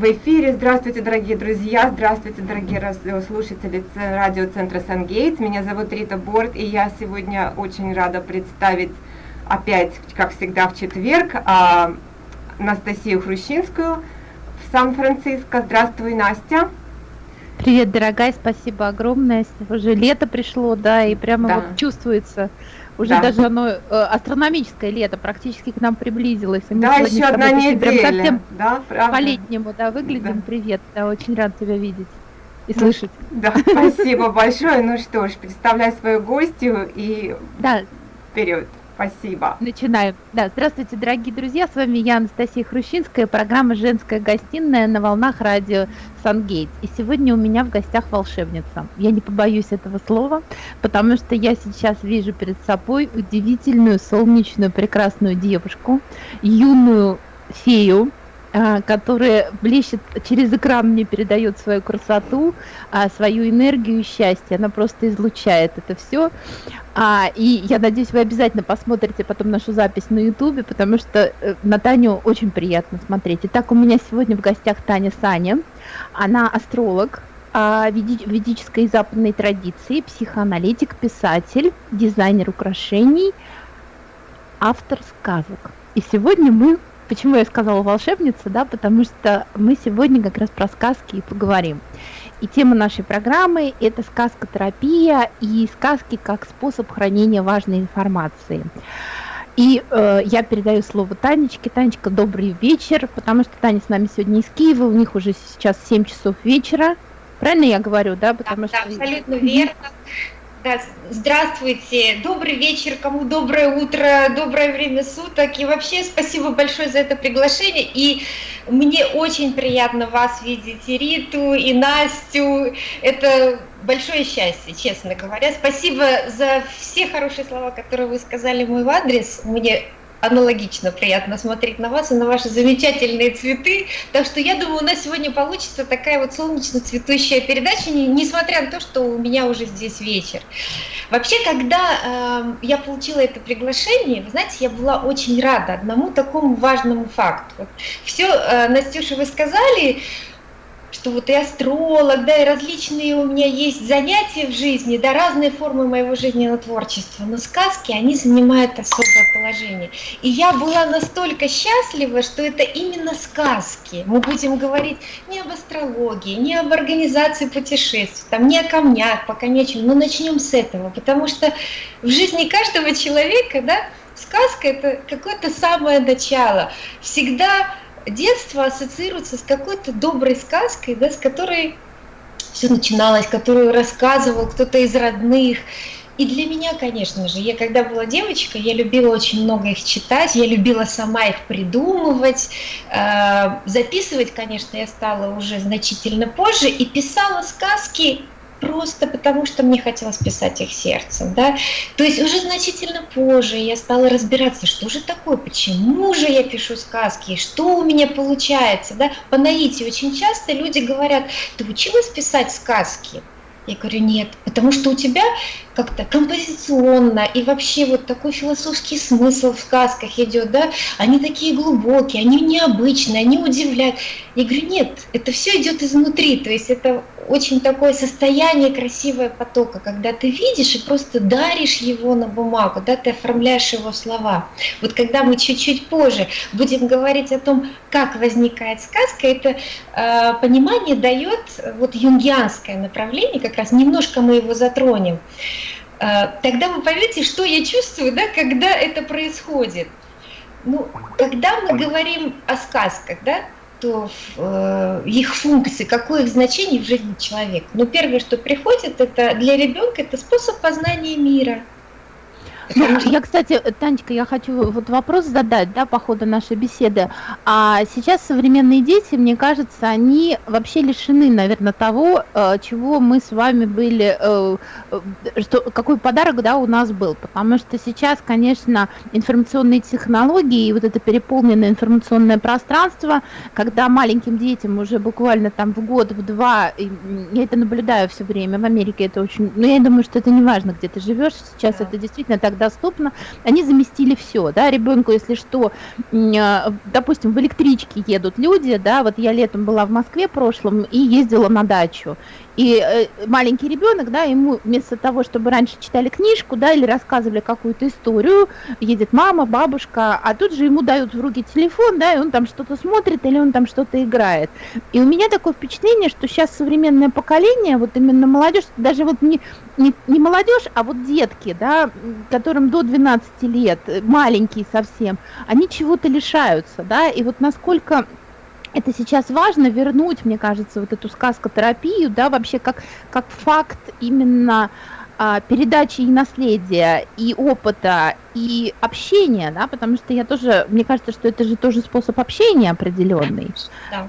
в эфире. Здравствуйте, дорогие друзья, здравствуйте, дорогие слушатели радиоцентра Сангейтс. Меня зовут Рита Борт, и я сегодня очень рада представить опять, как всегда, в четверг а, Анастасию Хрущинскую в Сан-Франциско. Здравствуй, Настя. Привет, дорогая, спасибо огромное. Уже лето пришло, да, и прямо да. вот чувствуется уже да. даже оно э, астрономическое лето практически к нам приблизилось. И да, еще одна неделя. Совсем да, по-летнему, да, выглядим. Да. Привет, да, очень рад тебя видеть и ну, слышать. Да, спасибо большое. Ну что ж, представляй свою гостью и да. вперед. Спасибо. Начинаем. Да, здравствуйте, дорогие друзья. С вами я, Анастасия Хрущинская, программа «Женская гостиная» на волнах радио «Сангейт». И сегодня у меня в гостях волшебница. Я не побоюсь этого слова, потому что я сейчас вижу перед собой удивительную, солнечную, прекрасную девушку, юную фею, которая блещет через экран мне передает свою красоту, а, свою энергию и счастье. Она просто излучает это все. А, и я надеюсь, вы обязательно посмотрите потом нашу запись на Ютубе, потому что э, на Таню очень приятно смотреть. Итак, у меня сегодня в гостях Таня Саня. Она астролог, ведической и западной традиции, психоаналитик, писатель, дизайнер украшений, автор сказок. И сегодня мы Почему я сказала волшебница, да, потому что мы сегодня как раз про сказки и поговорим. И тема нашей программы – это сказкотерапия и сказки как способ хранения важной информации. И э, я передаю слово Танечке. Танечка, добрый вечер, потому что Таня с нами сегодня из Киева, у них уже сейчас 7 часов вечера. Правильно я говорю, да? Потому да, что... да абсолютно верно. Да, здравствуйте, добрый вечер, кому доброе утро, доброе время суток. И вообще спасибо большое за это приглашение. И мне очень приятно вас видеть, и Риту, и Настю. Это большое счастье, честно говоря. Спасибо за все хорошие слова, которые вы сказали в мой адрес. Мне аналогично приятно смотреть на вас и на ваши замечательные цветы. Так что я думаю, у нас сегодня получится такая вот солнечно цветущая передача, несмотря на то, что у меня уже здесь вечер. Вообще, когда э, я получила это приглашение, вы знаете, я была очень рада одному такому важному факту. Все, э, Настюша, вы сказали, что вот и астролог, да, и различные у меня есть занятия в жизни, да, разные формы моего жизненного творчества, но сказки, они занимают особое положение. И я была настолько счастлива, что это именно сказки. Мы будем говорить не об астрологии, не об организации путешествий, там, не о камнях, пока не о чем, но начнем с этого, потому что в жизни каждого человека, да, сказка это какое-то самое начало. Всегда детство ассоциируется с какой-то доброй сказкой, да, с которой все начиналось, которую рассказывал кто-то из родных. И для меня, конечно же, я когда была девочкой, я любила очень много их читать, я любила сама их придумывать, э, записывать, конечно, я стала уже значительно позже, и писала сказки просто потому, что мне хотелось писать их сердцем, да. То есть уже значительно позже я стала разбираться, что же такое, почему же я пишу сказки, что у меня получается, да. По наитию очень часто люди говорят, ты училась писать сказки? Я говорю, нет, потому что у тебя как-то композиционно и вообще вот такой философский смысл в сказках идет, да, они такие глубокие, они необычные, они удивляют. Я говорю, нет, это все идет изнутри, то есть это очень такое состояние красивое потока, когда ты видишь и просто даришь его на бумагу, да, ты оформляешь его слова. Вот когда мы чуть-чуть позже будем говорить о том, как возникает сказка, это э, понимание дает вот юнгианское направление, как раз немножко мы его затронем. Э, тогда вы поймете, что я чувствую, да, когда это происходит. Ну, когда мы говорим о сказках, да, то э, их функции, какое их значение в жизни человека. Но первое, что приходит, это для ребенка это способ познания мира. Ну, я, кстати, Танечка, я хочу вот вопрос задать, да, по ходу нашей беседы. А сейчас современные дети, мне кажется, они вообще лишены, наверное, того, э, чего мы с вами были, э, э, что, какой подарок, да, у нас был. Потому что сейчас, конечно, информационные технологии и вот это переполненное информационное пространство, когда маленьким детям уже буквально там в год, в два, я это наблюдаю все время, в Америке это очень, ну, я думаю, что это не важно, где ты живешь, сейчас да. это действительно так доступно, они заместили все, да, ребенку, если что, а, допустим, в электричке едут люди, да, вот я летом была в Москве прошлом и ездила на дачу, и э, маленький ребенок, да, ему вместо того, чтобы раньше читали книжку, да, или рассказывали какую-то историю, едет мама, бабушка, а тут же ему дают в руки телефон, да, и он там что-то смотрит или он там что-то играет. И у меня такое впечатление, что сейчас современное поколение, вот именно молодежь, даже вот не, не, не молодежь, а вот детки, да, которым до 12 лет, маленькие совсем, они чего-то лишаются, да, и вот насколько это сейчас важно вернуть, мне кажется, вот эту сказкотерапию, да, вообще как, как факт именно а, передачи и наследия, и опыта, и общения, да, потому что я тоже, мне кажется, что это же тоже способ общения определенный. Да.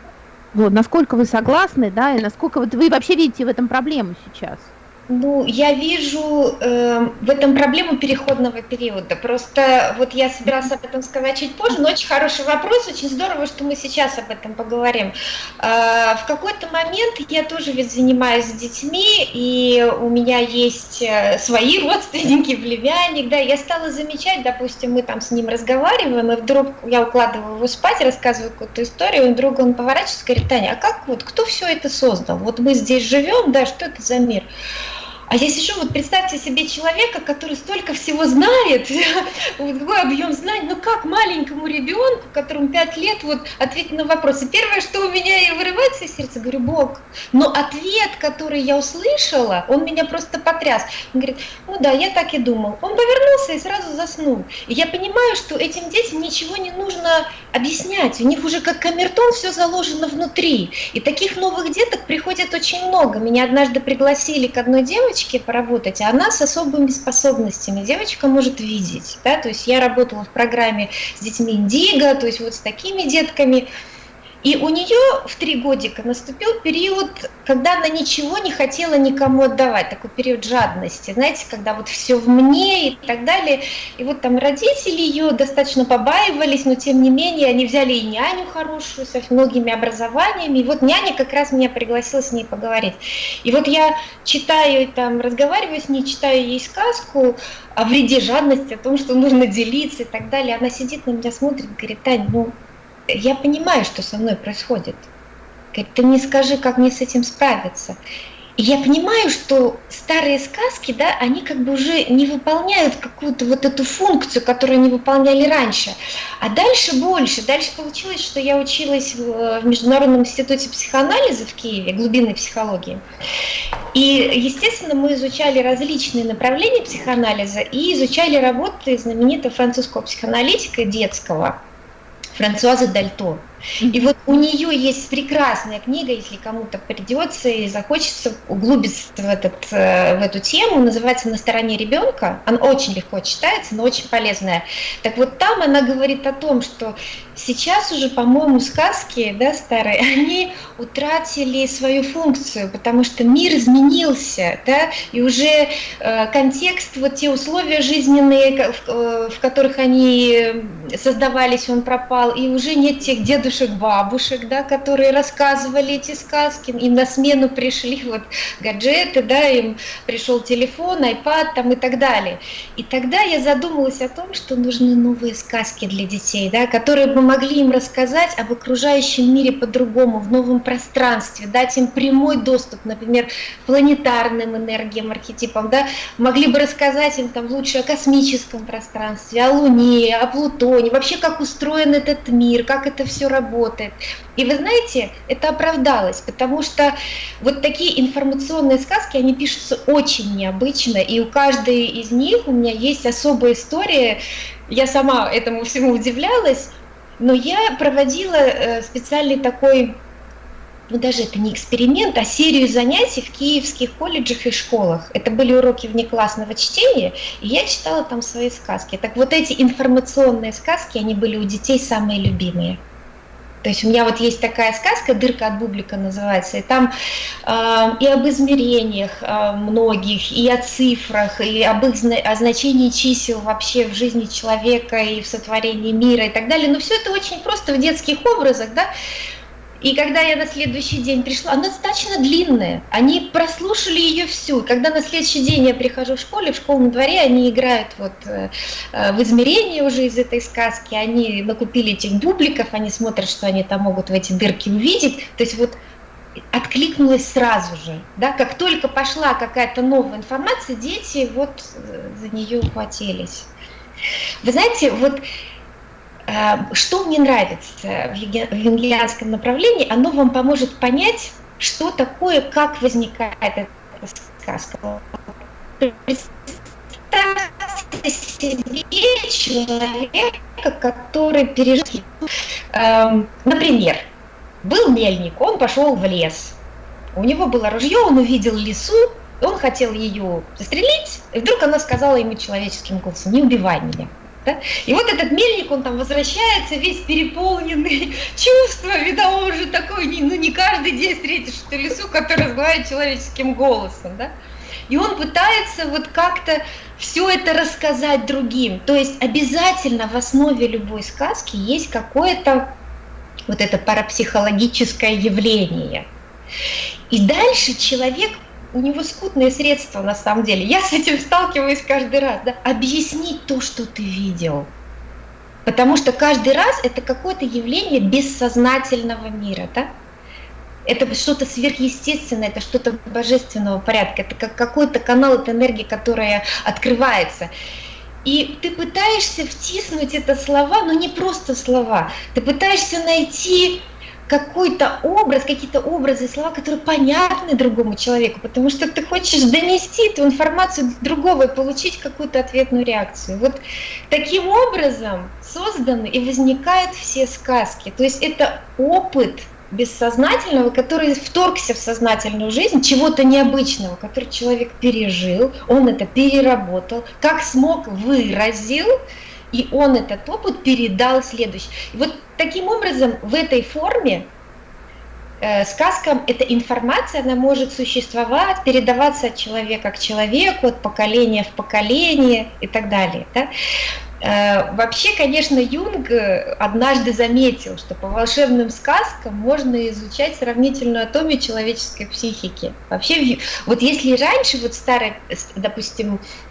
Вот, насколько вы согласны, да, и насколько вот вы вообще видите в этом проблему сейчас? Ну, я вижу э, в этом проблему переходного периода. Просто вот я собиралась об этом сказать чуть позже, но очень хороший вопрос, очень здорово, что мы сейчас об этом поговорим. Э, в какой-то момент я тоже ведь занимаюсь с детьми, и у меня есть э, свои родственники, племянник, да, я стала замечать, допустим, мы там с ним разговариваем, и вдруг я укладываю его спать, рассказываю какую-то историю, и вдруг он поворачивается и говорит, Таня, а как вот, кто все это создал? Вот мы здесь живем, да, что это за мир? А я сижу, вот представьте себе человека, который столько всего знает, вот такой объем знаний, ну как маленькому ребенку, которому 5 лет, вот ответить на вопросы. Первое, что у меня и вырывается из сердца, говорю, Бог, но ответ, который я услышала, он меня просто потряс. Он говорит, ну да, я так и думал. Он повернулся и сразу заснул. И я понимаю, что этим детям ничего не нужно объяснять, у них уже как камертон все заложено внутри. И таких новых деток приходит очень много. Меня однажды пригласили к одной девочке, девочке поработать, а она с особыми способностями. Девочка может видеть, да, то есть я работала в программе с детьми Индиго, то есть вот с такими детками, и у нее в три годика наступил период, когда она ничего не хотела никому отдавать, такой период жадности, знаете, когда вот все в мне и так далее. И вот там родители ее достаточно побаивались, но тем не менее они взяли и няню хорошую со многими образованиями. И вот няня как раз меня пригласила с ней поговорить. И вот я читаю там, разговариваю с ней, читаю ей сказку о вреде жадности, о том, что нужно делиться и так далее. Она сидит на меня, смотрит, говорит, Тань, ну я понимаю, что со мной происходит. Говорит, ты мне скажи, как мне с этим справиться. И я понимаю, что старые сказки, да, они как бы уже не выполняют какую-то вот эту функцию, которую они выполняли раньше. А дальше больше. Дальше получилось, что я училась в Международном институте психоанализа в Киеве, глубинной психологии. И, естественно, мы изучали различные направления психоанализа и изучали работы знаменитого французского психоаналитика детского, Françoise Deltour. И вот у нее есть прекрасная книга, если кому-то придется и захочется углубиться в, этот, э, в эту тему, называется «На стороне ребенка». Она очень легко читается, но очень полезная. Так вот там она говорит о том, что сейчас уже, по-моему, сказки да, старые, они утратили свою функцию, потому что мир изменился, да, и уже э, контекст, вот те условия жизненные, в, э, в которых они создавались, он пропал, и уже нет тех дедушек, дедушек, бабушек, да, которые рассказывали эти сказки, им на смену пришли вот гаджеты, да, им пришел телефон, iPad там и так далее. И тогда я задумалась о том, что нужны новые сказки для детей, да, которые бы могли им рассказать об окружающем мире по-другому, в новом пространстве, дать им прямой доступ, например, планетарным энергиям, архетипам, да, могли бы рассказать им там лучше о космическом пространстве, о Луне, о Плутоне, вообще как устроен этот мир, как это все работает работает. И вы знаете, это оправдалось, потому что вот такие информационные сказки, они пишутся очень необычно, и у каждой из них у меня есть особая история. Я сама этому всему удивлялась, но я проводила э, специальный такой ну даже это не эксперимент, а серию занятий в киевских колледжах и школах. Это были уроки внеклассного чтения, и я читала там свои сказки. Так вот эти информационные сказки, они были у детей самые любимые. То есть у меня вот есть такая сказка «Дырка от бублика» называется, и там э, и об измерениях э, многих, и о цифрах, и об их о значении чисел вообще в жизни человека и в сотворении мира и так далее. Но все это очень просто в детских образах, да. И когда я на следующий день пришла, она достаточно длинная. Они прослушали ее всю. Когда на следующий день я прихожу в школе, в школьном дворе, они играют вот э, э, в измерении уже из этой сказки. Они накупили этих бубликов, они смотрят, что они там могут в эти дырки увидеть. То есть вот откликнулась сразу же. Да? Как только пошла какая-то новая информация, дети вот э, за нее ухватились. Вы знаете, вот что мне нравится в юнгианском направлении, оно вам поможет понять, что такое, как возникает эта сказка. Представьте себе человека, который пережил, эм, например, был мельник, он пошел в лес, у него было ружье, он увидел лису, он хотел ее застрелить, и вдруг она сказала ему человеческим голосом, не убивай меня. Да? И вот этот мельник, он там возвращается, весь переполненный чувствами, да, он уже такой, ну не каждый день встретишь что лесу, который разговаривает человеческим голосом, да. И он пытается вот как-то все это рассказать другим. То есть обязательно в основе любой сказки есть какое-то вот это парапсихологическое явление. И дальше человек у него скудные средства на самом деле. Я с этим сталкиваюсь каждый раз. Да? Объяснить то, что ты видел. Потому что каждый раз это какое-то явление бессознательного мира. Да? Это что-то сверхъестественное, это что-то божественного порядка, это как какой-то канал, это энергия, которая открывается. И ты пытаешься втиснуть это слова, но не просто слова. Ты пытаешься найти какой-то образ, какие-то образы, слова, которые понятны другому человеку, потому что ты хочешь донести эту информацию другого и получить какую-то ответную реакцию. Вот таким образом созданы и возникают все сказки. То есть это опыт бессознательного, который вторгся в сознательную жизнь, чего-то необычного, который человек пережил, он это переработал, как смог выразил, и он этот опыт передал следующий. И вот таким образом в этой форме э, сказкам эта информация, она может существовать, передаваться от человека к человеку, от поколения в поколение и так далее. Да? Э, вообще, конечно, Юнг однажды заметил, что по волшебным сказкам можно изучать сравнительную атомию человеческой психики. Вообще, вот если раньше, вот старые, допустим, Э,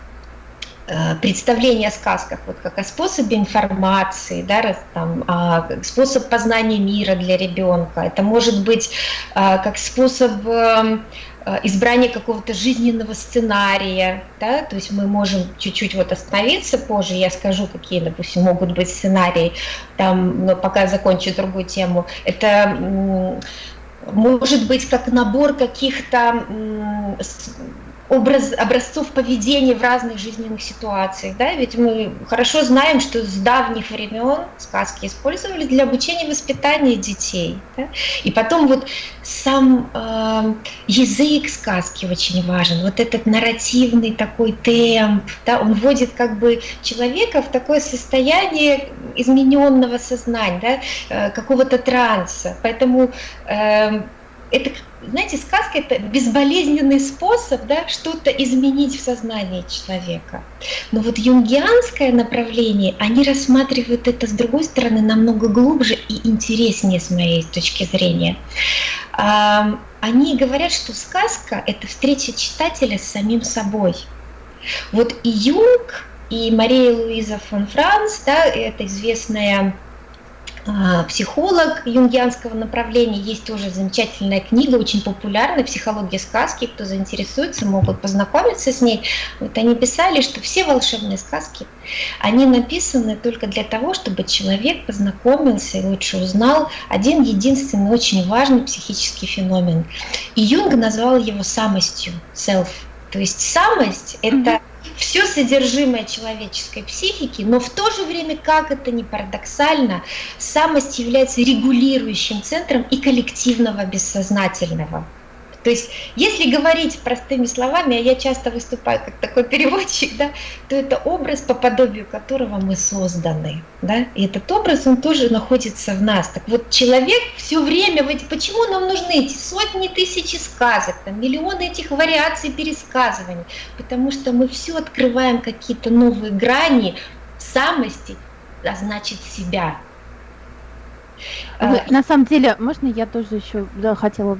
представление о сказках вот как о способе информации, да, там, а, способ познания мира для ребенка. Это может быть а, как способ эм, э, избрания какого-то жизненного сценария, да, то есть мы можем чуть-чуть вот остановиться позже, я скажу, какие, допустим, могут быть сценарии, там, но пока закончу другую тему. Это может быть как набор каких-то образ, образцов поведения в разных жизненных ситуациях. Да? Ведь мы хорошо знаем, что с давних времен сказки использовались для обучения и воспитания детей. Да? И потом вот сам э, язык сказки очень важен, вот этот нарративный такой темп, да? он вводит как бы человека в такое состояние измененного сознания, да? э, какого-то транса. Поэтому э, это знаете, сказка это безболезненный способ да, что-то изменить в сознании человека. Но вот юнгианское направление, они рассматривают это с другой стороны намного глубже и интереснее с моей точки зрения. Они говорят, что сказка – это встреча читателя с самим собой. Вот и Юнг, и Мария Луиза фон Франц, да, это известная а, психолог юнгианского направления. Есть тоже замечательная книга, очень популярная «Психология сказки». Кто заинтересуется, могут познакомиться с ней. Вот они писали, что все волшебные сказки, они написаны только для того, чтобы человек познакомился и лучше узнал один единственный очень важный психический феномен. И Юнг назвал его самостью, self. То есть самость – это все содержимое человеческой психики, но в то же время, как это ни парадоксально, самость является регулирующим центром и коллективного бессознательного. То есть, если говорить простыми словами, а я часто выступаю как такой переводчик, да, то это образ, по подобию которого мы созданы. Да? И этот образ, он тоже находится в нас. Так вот, человек все время, почему нам нужны эти сотни тысяч сказок, там, миллионы этих вариаций пересказываний? Потому что мы все открываем какие-то новые грани самости, а значит себя. Вы, на самом деле, можно я тоже еще да, хотела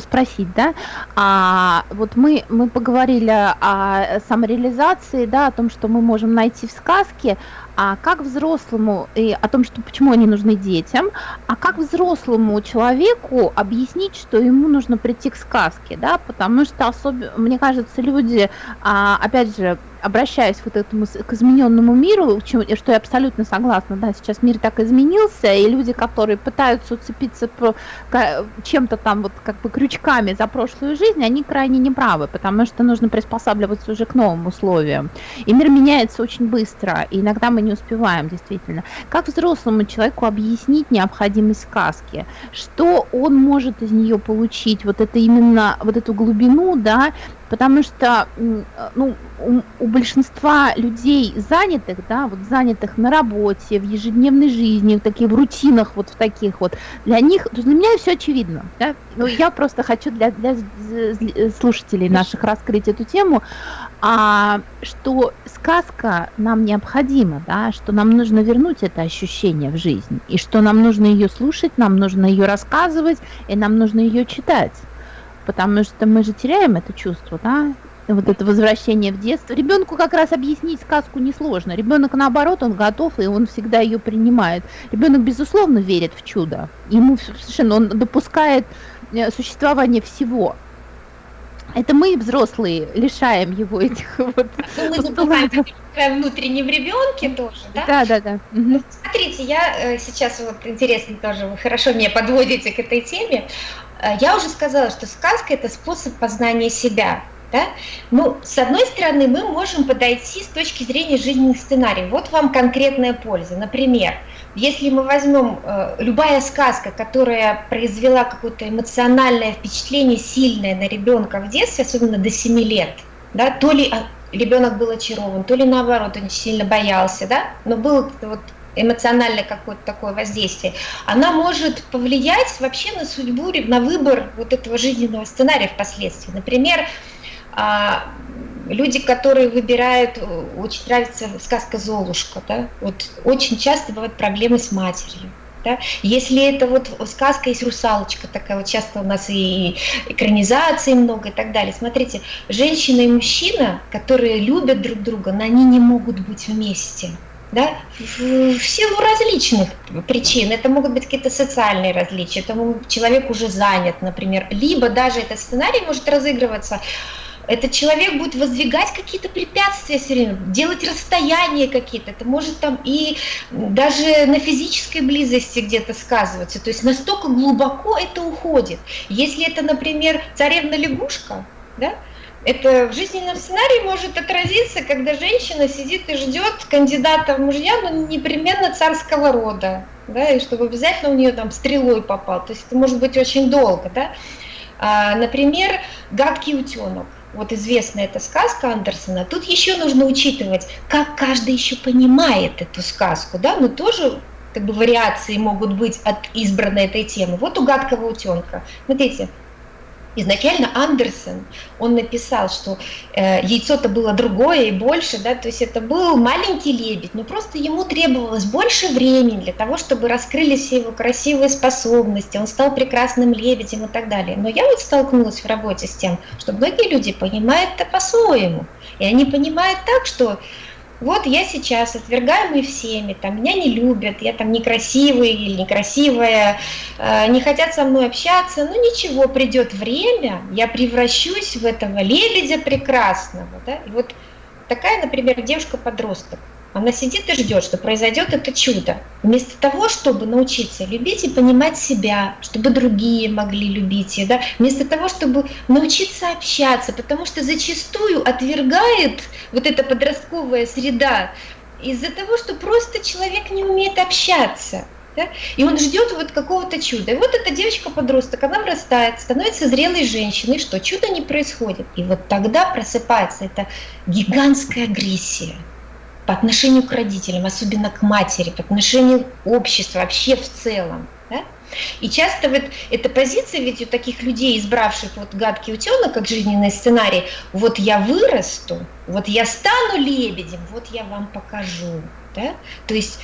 спросить, да, а вот мы, мы поговорили о самореализации, да, о том, что мы можем найти в сказке, а как взрослому, и о том, что почему они нужны детям, а как взрослому человеку объяснить, что ему нужно прийти к сказке, да, потому что особенно, мне кажется, люди, а, опять же, обращаясь вот этому к измененному миру, что я абсолютно согласна, да, сейчас мир так изменился, и люди, которые пытаются уцепиться чем-то там вот как бы крючками за прошлую жизнь, они крайне неправы, потому что нужно приспосабливаться уже к новым условиям. И мир меняется очень быстро, и иногда мы не успеваем, действительно. Как взрослому человеку объяснить необходимость сказки? Что он может из нее получить? Вот это именно, вот эту глубину, да, потому что ну, у, у большинства людей занятых, да, вот занятых на работе, в ежедневной жизни, в таких в рутинах, вот в таких вот, для них, для меня все очевидно, да, но я просто хочу для, для слушателей наших раскрыть эту тему, а, что сказка нам необходима, да, что нам нужно вернуть это ощущение в жизнь, и что нам нужно ее слушать, нам нужно ее рассказывать, и нам нужно ее читать потому что мы же теряем это чувство, да, вот это возвращение в детство. Ребенку как раз объяснить сказку несложно. Ребенок наоборот, он готов, и он всегда ее принимает. Ребенок, безусловно, верит в чудо. Ему совершенно он допускает э, существование всего. Это мы, взрослые, лишаем его этих вот... Ну, мы забываем внутренне в ребенке тоже, да? Да, да, да. Угу. Смотрите, я э, сейчас вот интересно тоже, вы хорошо меня подводите к этой теме. Э, я уже сказала, что сказка – это способ познания себя. Да? Ну, с одной стороны, мы можем подойти с точки зрения жизненных сценариев. Вот вам конкретная польза. Например, если мы возьмем э, любая сказка, которая произвела какое-то эмоциональное впечатление сильное на ребенка в детстве, особенно до 7 лет, да, то ли а, ребенок был очарован, то ли наоборот, он сильно боялся, да, но был вот эмоциональное какое-то такое воздействие, она может повлиять вообще на судьбу, на выбор вот этого жизненного сценария впоследствии. Например, а, люди, которые выбирают, очень нравится сказка «Золушка», да, вот очень часто бывают проблемы с матерью. Да? Если это вот сказка есть русалочка такая, вот часто у нас и экранизации много и так далее. Смотрите, женщина и мужчина, которые любят друг друга, но они не могут быть вместе да, в силу различных причин. Это могут быть какие-то социальные различия, это человек уже занят, например, либо даже этот сценарий может разыгрываться этот человек будет воздвигать какие-то препятствия все время, делать расстояния какие-то, это может там и даже на физической близости где-то сказываться, то есть настолько глубоко это уходит. Если это, например, царевна-лягушка, да, это в жизненном сценарии может отразиться, когда женщина сидит и ждет кандидата в мужья, но непременно царского рода, да, и чтобы обязательно у нее там стрелой попал. То есть это может быть очень долго, да. А, например, гадкий утенок. Вот известная эта сказка Андерсона. Тут еще нужно учитывать, как каждый еще понимает эту сказку, да, но тоже как бы вариации могут быть от избранной этой темы. Вот у гадкого утенка. Смотрите, изначально Андерсон, он написал, что э, яйцо-то было другое и больше, да, то есть это был маленький лебедь, но просто ему требовалось больше времени для того, чтобы раскрылись все его красивые способности, он стал прекрасным лебедем и так далее. Но я вот столкнулась в работе с тем, что многие люди понимают это по-своему, и они понимают так, что вот я сейчас отвергаемый всеми, там меня не любят, я там некрасивый или некрасивая, э, не хотят со мной общаться, ну ничего, придет время, я превращусь в этого лебедя прекрасного, да, и вот такая, например, девушка-подросток, она сидит и ждет, что произойдет это чудо. Вместо того, чтобы научиться любить и понимать себя, чтобы другие могли любить ее, да? вместо того, чтобы научиться общаться, потому что зачастую отвергает вот эта подростковая среда из-за того, что просто человек не умеет общаться. Да? И он ждет вот какого-то чуда. И вот эта девочка-подросток, она вырастает, становится зрелой женщиной, что чудо не происходит. И вот тогда просыпается эта гигантская агрессия по отношению к родителям, особенно к матери, по отношению к обществу, вообще в целом. Да? И часто вот эта позиция ведь у таких людей, избравших вот гадкий утенок, как жизненный сценарий, вот я вырасту, вот я стану лебедем, вот я вам покажу. Да? То есть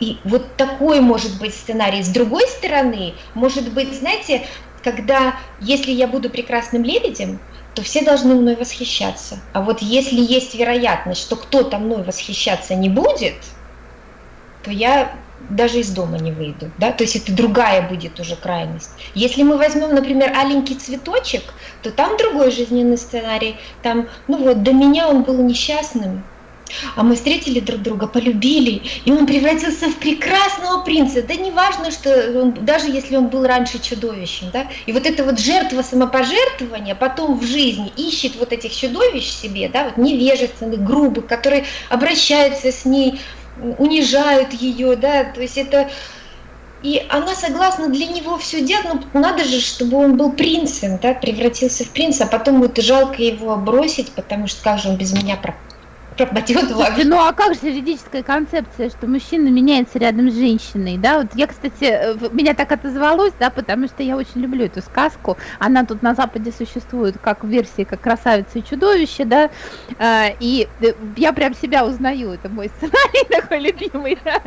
и вот такой может быть сценарий. С другой стороны, может быть, знаете, когда, если я буду прекрасным лебедем, то все должны мной восхищаться. А вот если есть вероятность, что кто-то мной восхищаться не будет, то я даже из дома не выйду, да, то есть это другая будет уже крайность. Если мы возьмем, например, аленький цветочек, то там другой жизненный сценарий, там, ну вот, до меня он был несчастным, а мы встретили друг друга, полюбили, и он превратился в прекрасного принца. Да не важно, что он, даже если он был раньше чудовищем, да, и вот эта вот жертва самопожертвования потом в жизни ищет вот этих чудовищ себе, да, вот невежественных, грубых, которые обращаются с ней, унижают ее, да, то есть это... И она согласна для него все делать, но надо же, чтобы он был принцем, да, превратился в принца, а потом будет жалко его бросить, потому что как же он без меня пропал пропадет вообще. Ну а как же юридическая концепция, что мужчина меняется рядом с женщиной, да? Вот я, кстати, меня так отозвалось, да, потому что я очень люблю эту сказку. Она тут на Западе существует как в версии, как красавица и чудовище, да, а, и э, я прям себя узнаю, это мой сценарий такой любимый, да.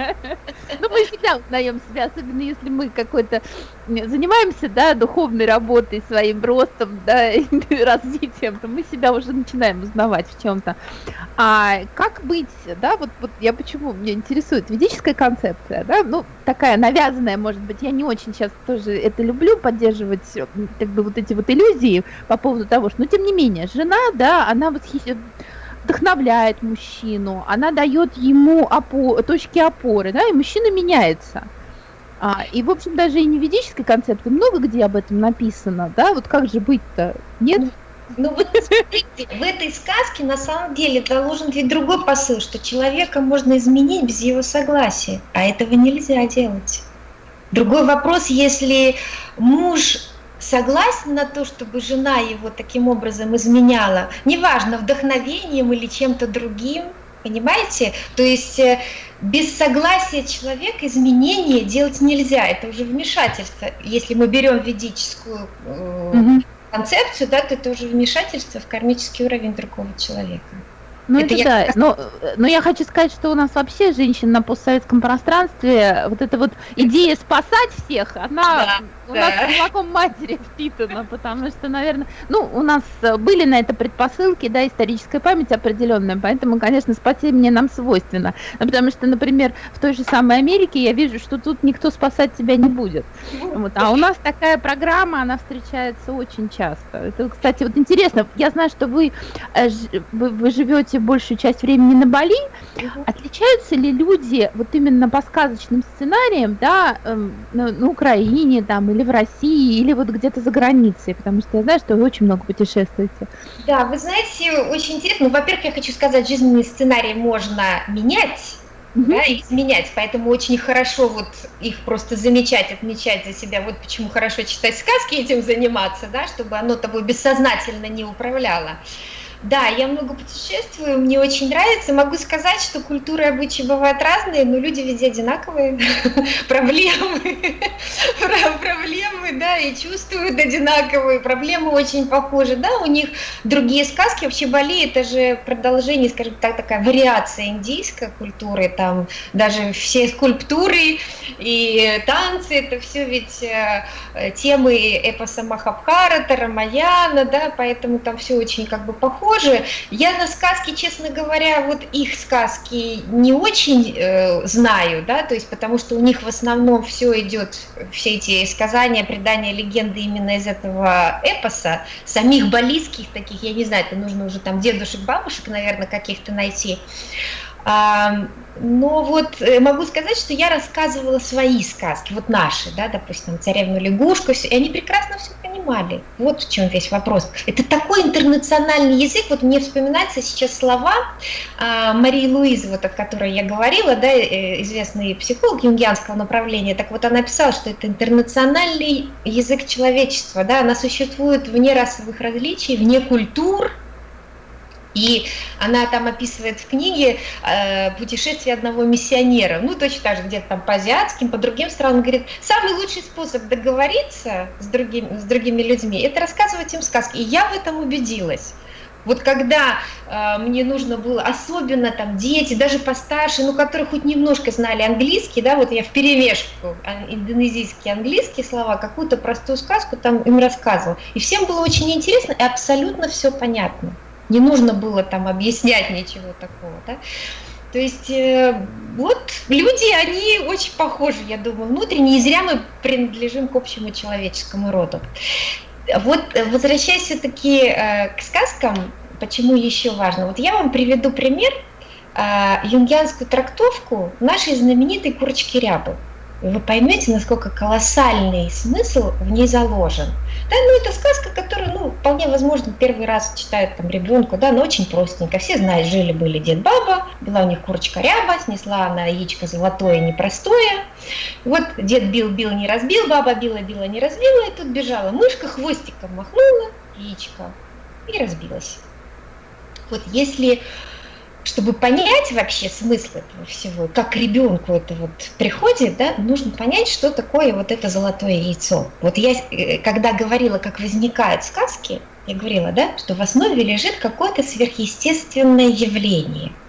Ну мы всегда узнаем себя, особенно если мы какой-то занимаемся, да, духовной работой, своим ростом, да, развитием, то мы себя уже начинаем узнавать в чем-то. А а как быть, да, вот, вот я почему, меня интересует ведическая концепция, да, ну, такая навязанная, может быть, я не очень сейчас тоже это люблю, поддерживать, как бы, вот эти вот иллюзии по поводу того, что, но тем не менее, жена, да, она восхищает, вдохновляет мужчину, она дает ему опо точки опоры, да, и мужчина меняется. А, и, в общем, даже и не ведической концепции, много где об этом написано, да, вот как же быть-то, нет? Ну, вот смотрите, в этой сказке на самом деле заложен ведь другой посыл, что человека можно изменить без его согласия, а этого нельзя делать. Другой вопрос, если муж согласен на то, чтобы жена его таким образом изменяла, неважно, вдохновением или чем-то другим, понимаете? То есть э, без согласия человека изменения делать нельзя, это уже вмешательство. Если мы берем ведическую угу концепцию, да, то это уже вмешательство в кармический уровень другого человека. Ну это, это я... да, но, но я хочу сказать, что у нас вообще женщин на постсоветском пространстве, вот эта вот идея спасать всех, она да, у да. нас молоком матери впитана, потому что, наверное, ну, у нас были на это предпосылки, да, историческая память определенная, поэтому, конечно, спасение нам свойственно, потому что, например, в той же самой Америке я вижу, что тут никто спасать тебя не будет, вот, а у нас такая программа, она встречается очень часто. Это, кстати, вот интересно, я знаю, что вы, э, вы, вы живете проводите большую часть времени на Бали, угу. отличаются ли люди вот именно по сказочным сценариям, да, эм, на, на Украине там или в России, или вот где-то за границей, потому что я знаю, что вы очень много путешествуете. Да, вы знаете, очень интересно. Ну, во-первых, я хочу сказать, жизненные сценарии можно менять, угу. да, изменять, поэтому очень хорошо вот их просто замечать, отмечать за себя, вот почему хорошо читать сказки, этим заниматься, да, чтобы оно тобой бессознательно не управляло. Да, я много путешествую, мне очень нравится. Могу сказать, что культуры обычаи бывают разные, но люди везде одинаковые. Проблемы, проблемы, да, и чувствуют одинаковые, проблемы очень похожи, да, у них другие сказки. Вообще Бали это же продолжение, скажем так, такая вариация индийской культуры, там даже все скульптуры и танцы, это все ведь э, темы эпоса Махабхарата, Рамаяна, да, поэтому там все очень как бы похоже похожи. Я на сказки, честно говоря, вот их сказки не очень э, знаю, да, то есть потому что у них в основном все идет, все эти сказания, предания, легенды именно из этого эпоса, самих балийских таких, я не знаю, это нужно уже там дедушек, бабушек, наверное, каких-то найти. Но вот э, могу сказать, что я рассказывала свои сказки, вот наши, да, допустим, царевну лягушку, и они прекрасно все понимали. Вот в чем весь вопрос. Это такой интернациональный язык, вот мне вспоминаются сейчас слова а, Марии Луизы, вот о которой я говорила, да, э, известный психолог юнгианского направления, так вот она писала, что это интернациональный язык человечества, да, она существует вне расовых различий, вне культур, и она там описывает в книге э, путешествие одного миссионера, ну точно так же где-то там по азиатским, по другим странам, говорит, самый лучший способ договориться с другими, с другими людьми, это рассказывать им сказки. И я в этом убедилась. Вот когда э, мне нужно было, особенно там дети, даже постарше, ну, которые хоть немножко знали английский, да, вот я в перемешку а, индонезийские английские слова, какую-то простую сказку там им рассказывал. И всем было очень интересно и абсолютно все понятно. Не нужно было там объяснять ничего такого, да. То есть э, вот люди, они очень похожи, я думаю, внутренне, и зря мы принадлежим к общему человеческому роду. Вот возвращаясь все-таки э, к сказкам, почему еще важно? Вот я вам приведу пример, э, юнгианскую трактовку нашей знаменитой курочки рябы вы поймете, насколько колоссальный смысл в ней заложен. Да, ну это сказка, которую, ну, вполне возможно, первый раз читает там ребенку, да, но очень простенько. Все знают, жили-были дед баба, была у них курочка ряба, снесла она яичко золотое, непростое. Вот дед бил, бил, не разбил, баба била, била, не разбила, и тут бежала мышка, хвостиком махнула яичко и разбилась. Вот если чтобы понять вообще смысл этого всего, как ребенку это вот приходит, да, нужно понять, что такое вот это золотое яйцо. Вот я, э, когда говорила, как возникают сказки, я говорила, да, что в основе лежит какое-то сверхъестественное явление –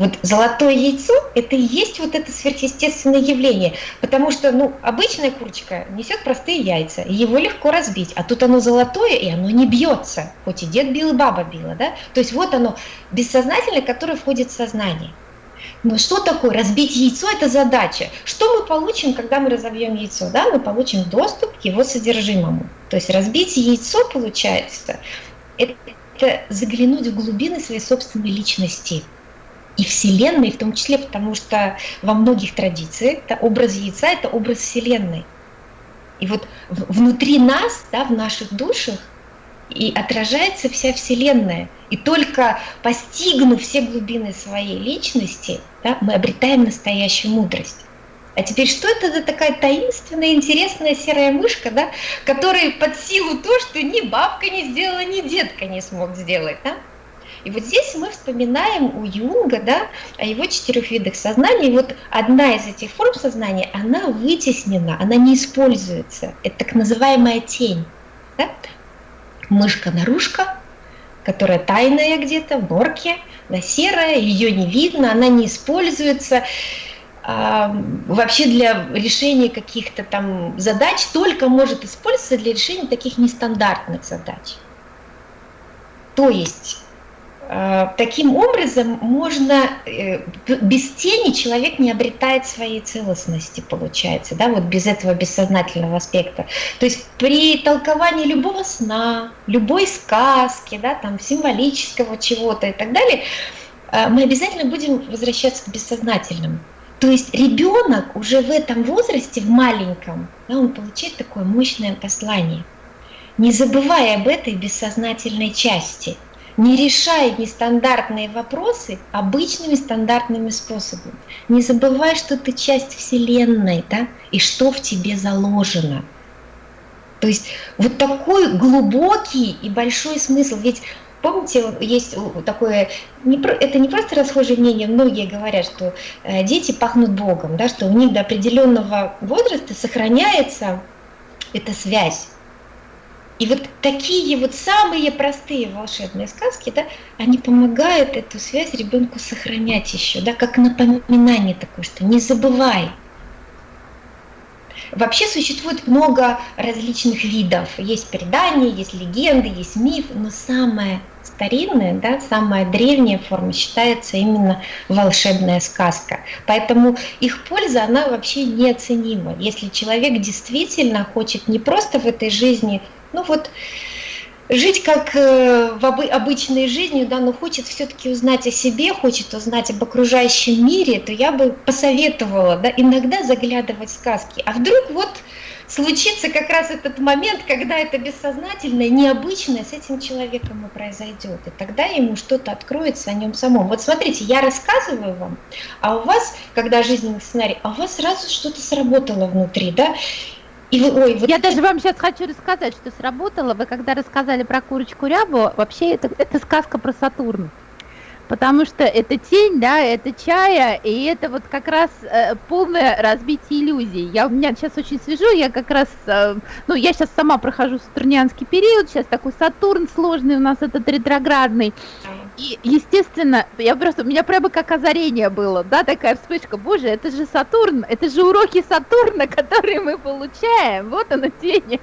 вот золотое яйцо – это и есть вот это сверхъестественное явление, потому что, ну, обычная курочка несет простые яйца, его легко разбить, а тут оно золотое, и оно не бьется, хоть и дед бил, и баба била, да? То есть вот оно бессознательное, которое входит в сознание. Но что такое разбить яйцо? Это задача. Что мы получим, когда мы разобьем яйцо? Да, мы получим доступ к его содержимому. То есть разбить яйцо, получается, это заглянуть в глубины своей собственной личности и Вселенной, в том числе потому, что во многих традициях да, образ яйца – это образ Вселенной. И вот внутри нас, да, в наших душах, и отражается вся Вселенная. И только постигнув все глубины своей личности, да, мы обретаем настоящую мудрость. А теперь что это за такая таинственная, интересная серая мышка, да, которая под силу то, что ни бабка не сделала, ни дедка не смог сделать, да? И вот здесь мы вспоминаем у Юнга да, о его четырех видах сознания. И вот одна из этих форм сознания, она вытеснена, она не используется. Это так называемая тень. Да? Мышка-нарушка, которая тайная где-то, в норке, да, серая, ее не видно, она не используется а, вообще для решения каких-то там задач только может использоваться для решения таких нестандартных задач. То есть таким образом можно, э, без тени человек не обретает своей целостности, получается, да, вот без этого бессознательного аспекта. То есть при толковании любого сна, любой сказки, да, там символического чего-то и так далее, э, мы обязательно будем возвращаться к бессознательному. То есть ребенок уже в этом возрасте, в маленьком, да, он получает такое мощное послание, не забывая об этой бессознательной части – не решай нестандартные вопросы обычными стандартными способами. Не забывай, что ты часть Вселенной, да, и что в тебе заложено. То есть вот такой глубокий и большой смысл. Ведь Помните, есть такое, это не просто расхожее мнение, многие говорят, что э, дети пахнут Богом, да, что у них до определенного возраста сохраняется эта связь и вот такие вот самые простые волшебные сказки, да, они помогают эту связь ребенку сохранять еще, да, как напоминание такое, что не забывай. Вообще существует много различных видов. Есть предания, есть легенды, есть миф, но самая старинная, да, самая древняя форма считается именно волшебная сказка. Поэтому их польза, она вообще неоценима. Если человек действительно хочет не просто в этой жизни ну вот, жить как э, в обычной жизни, да, но хочет все-таки узнать о себе, хочет узнать об окружающем мире, то я бы посоветовала да, иногда заглядывать в сказки. А вдруг вот случится как раз этот момент, когда это бессознательное, необычное с этим человеком и произойдет. И тогда ему что-то откроется о нем самом. Вот смотрите, я рассказываю вам, а у вас, когда жизненный сценарий, а у вас сразу что-то сработало внутри, да, и вы, ой, вот... Я даже вам сейчас хочу рассказать, что сработало. Вы когда рассказали про курочку рябу, вообще это, это сказка про Сатурн. потому что это тень, да, это чая, и это вот как раз э, полное разбитие иллюзий. Я у меня сейчас очень свежу, я как раз, э, ну, я сейчас сама прохожу сатурнианский период, сейчас такой Сатурн сложный у нас этот ретроградный, и, естественно, я просто, у меня прямо как озарение было, да, такая вспышка, боже, это же Сатурн, это же уроки Сатурна, которые мы получаем, вот она тень,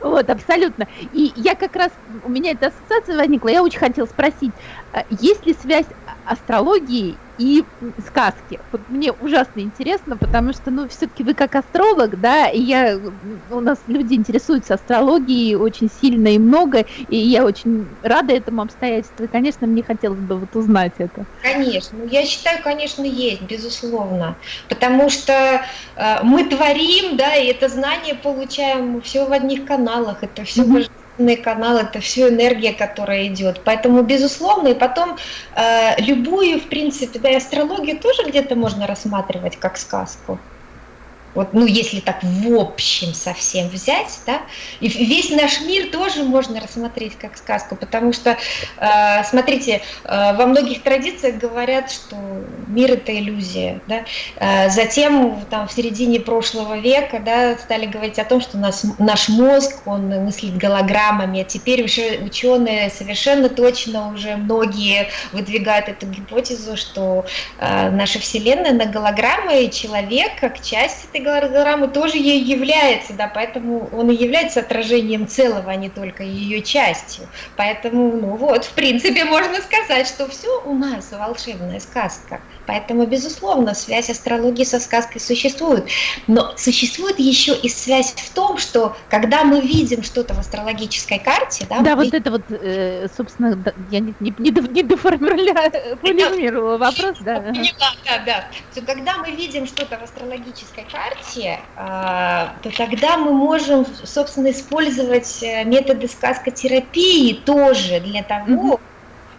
вот, абсолютно. И я как раз, у меня эта ассоциация возникла, я очень хотела спросить, а есть ли связь астрологии и сказки. Вот мне ужасно интересно, потому что, ну, все-таки вы как астролог, да, и я, у нас люди интересуются астрологией очень сильно и много, и я очень рада этому обстоятельству, и, конечно, мне хотелось бы вот узнать это. Конечно, ну, я считаю, конечно, есть, безусловно, потому что э, мы творим, да, и это знание получаем все в одних каналах, это все mm-hmm канал, это все энергия, которая идет. Поэтому, безусловно, и потом э, любую, в принципе, да, и астрологию тоже где-то можно рассматривать как сказку. Вот, ну, если так в общем совсем взять, да, и весь наш мир тоже можно рассмотреть как сказку, потому что, э, смотрите, э, во многих традициях говорят, что мир это иллюзия, да. Э, затем, там, в середине прошлого века, да, стали говорить о том, что нас, наш мозг, он мыслит голограммами, а теперь уже ученые совершенно точно уже многие выдвигают эту гипотезу, что э, наша Вселенная на голограммы, и человек как часть этой голограммы тоже ей является, да, поэтому он и является отражением целого, а не только ее частью. Поэтому, ну вот, в принципе, можно сказать, что все у нас волшебная сказка. Поэтому, безусловно, связь астрологии со сказкой существует. Но существует еще и связь в том, что когда мы видим что-то в астрологической карте... Да, да вот видим... это вот, э, собственно, я не, не, не, не доформулировала вопрос, да. Поняла, да, да. То, когда мы видим что-то в астрологической карте, а, то тогда мы можем, собственно, использовать э, методы сказкотерапии тоже для того,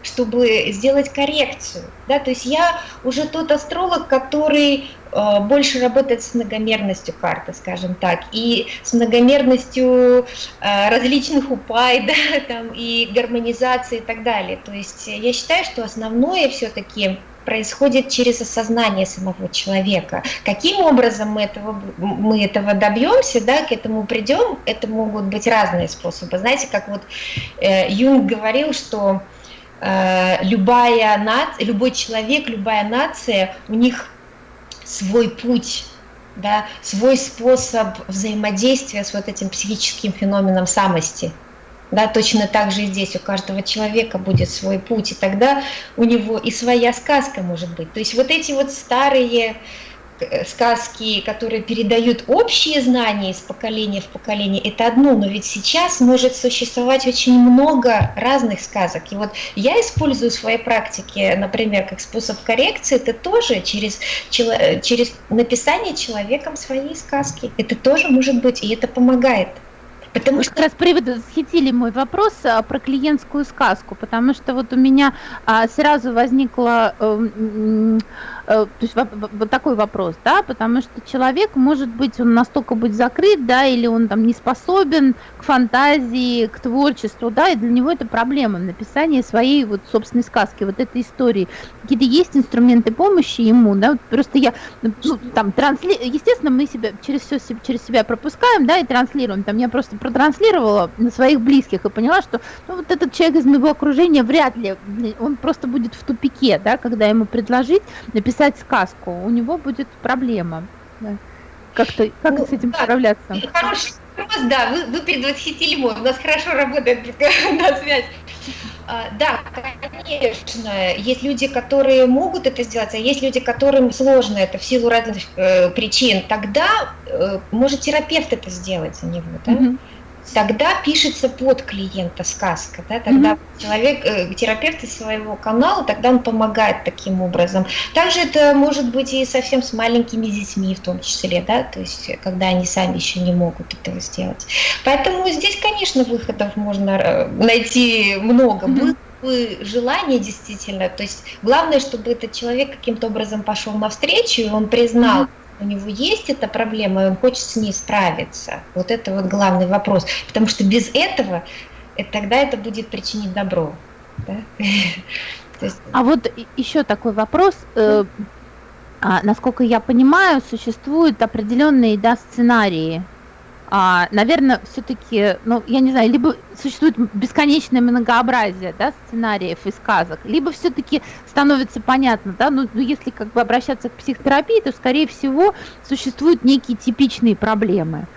чтобы сделать коррекцию. Да? То есть я уже тот астролог, который э, больше работает с многомерностью карты, скажем так, и с многомерностью э, различных упай, да, там, и гармонизации и так далее. То есть я считаю, что основное все-таки происходит через осознание самого человека. Каким образом мы этого, мы этого добьемся, да, к этому придем, это могут быть разные способы. Знаете, как вот э, Юнг говорил, что Э, любая нация, любой человек, любая нация, у них свой путь, да, свой способ взаимодействия с вот этим психическим феноменом самости. Да, точно так же и здесь у каждого человека будет свой путь, и тогда у него и своя сказка может быть. То есть вот эти вот старые Э, сказки, которые передают общие знания из поколения в поколение, это одно, но ведь сейчас может существовать очень много разных сказок. И вот я использую в своей практике, например, как способ коррекции, это тоже через, через написание человеком своей сказки. Это тоже может быть, и это помогает. Потому Вы что... как раз привод захитили мой вопрос а, про клиентскую сказку, потому что вот у меня а, сразу возникло э, Э, то есть вот такой вопрос, да, потому что человек может быть, он настолько быть закрыт, да, или он там не способен к фантазии, к творчеству, да, и для него это проблема написание своей вот собственной сказки, вот этой истории. Какие-то есть инструменты помощи ему, да, просто я, ну, там, трансли... естественно, мы себя через все через себя пропускаем, да, и транслируем, там, я просто протранслировала на своих близких и поняла, что ну, вот этот человек из моего окружения вряд ли, он просто будет в тупике, да, когда ему предложить написать писать сказку, у него будет проблема. Да. Как-то, как ну, с этим да, справляться? Хороший вопрос, да, вы, вы предвосхитили мой, у нас хорошо работает на связь. А, да, конечно, есть люди, которые могут это сделать, а есть люди, которым сложно это в силу разных э, причин. Тогда э, может терапевт это сделать за него, да? Mm-hmm тогда пишется под клиента сказка, да, тогда mm-hmm. человек, э, терапевт из своего канала, тогда он помогает таким образом. Также это может быть и совсем с маленькими детьми в том числе, да, то есть когда они сами еще не могут этого сделать. Поэтому здесь, конечно, выходов можно э, найти много. Mm-hmm желание действительно, то есть главное, чтобы этот человек каким-то образом пошел навстречу, и он признал, mm-hmm у него есть эта проблема, и он хочет с ней справиться. Вот это вот главный вопрос. Потому что без этого, это, тогда это будет причинить добро. Да? Есть... А вот еще такой вопрос. Э, а, насколько я понимаю, существуют определенные да, сценарии. А, наверное, все-таки, ну, я не знаю, либо существует бесконечное многообразие да, сценариев и сказок, либо все-таки становится понятно, да, ну, ну, если как бы обращаться к психотерапии, то, скорее всего, существуют некие типичные проблемы.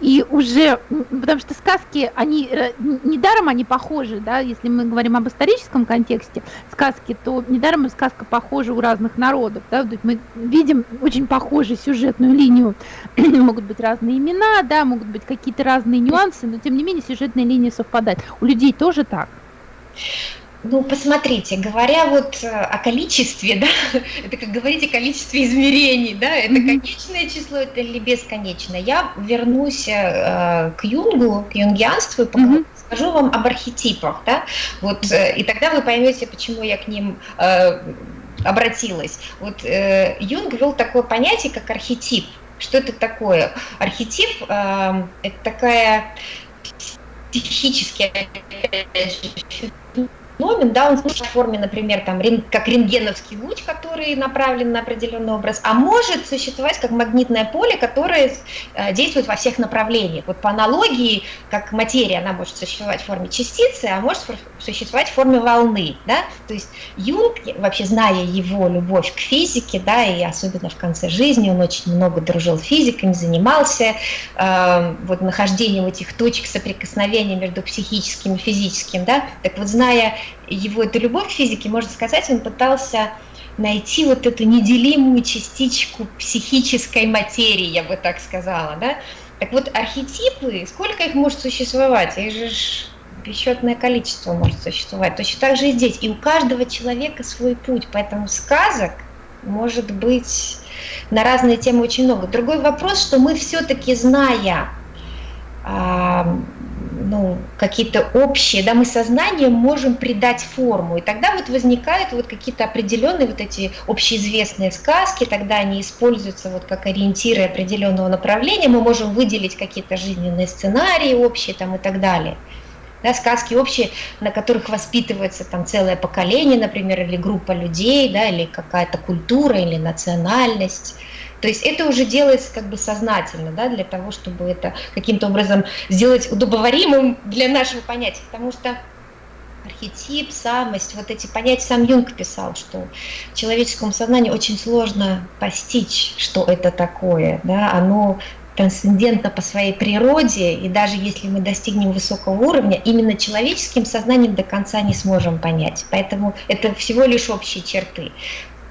И уже, потому что сказки, они, э, недаром они похожи, да, если мы говорим об историческом контексте сказки, то недаром сказка похожа у разных народов, да, мы видим очень похожую сюжетную линию, могут быть разные имена, да, могут быть какие-то разные нюансы, но тем не менее сюжетная линия совпадает. У людей тоже так. Ну, посмотрите, говоря вот э, о количестве, да, это как говорить о количестве измерений, да, это конечное число, это или бесконечное. Я вернусь э, к Юнгу, к юнгианству, и mm-hmm. скажу вам об архетипах, да, вот, э, и тогда вы поймете, почему я к ним э, обратилась. Вот э, Юнг вел такое понятие, как архетип. Что это такое? Архетип э, это такая психически феномен, да, он может в форме, например, там, как рентгеновский луч, который направлен на определенный образ, а может существовать как магнитное поле, которое э, действует во всех направлениях. Вот по аналогии, как материя, она может существовать в форме частицы, а может существовать в форме волны, да, то есть Юнг, вообще зная его любовь к физике, да, и особенно в конце жизни, он очень много дружил с физиками, занимался э, вот нахождением этих точек соприкосновения между психическим и физическим, да, так вот зная его эту любовь к физике, можно сказать, он пытался найти вот эту неделимую частичку психической материи, я бы так сказала, да. Так вот, архетипы, сколько их может существовать? Их же бесчетное количество может существовать. Точно так же и здесь. И у каждого человека свой путь, поэтому сказок может быть на разные темы очень много. Другой вопрос, что мы все-таки, зная ну, какие-то общие, да, мы сознанием можем придать форму, и тогда вот возникают вот какие-то определенные вот эти общеизвестные сказки, тогда они используются вот как ориентиры определенного направления, мы можем выделить какие-то жизненные сценарии общие там и так далее. Да, сказки общие, на которых воспитывается там целое поколение, например, или группа людей, да, или какая-то культура, или национальность. То есть это уже делается как бы сознательно, да, для того, чтобы это каким-то образом сделать удобоваримым для нашего понятия, потому что архетип, самость, вот эти понятия сам Юнг писал, что человеческому сознанию очень сложно постичь, что это такое, да, оно трансцендентно по своей природе, и даже если мы достигнем высокого уровня, именно человеческим сознанием до конца не сможем понять. Поэтому это всего лишь общие черты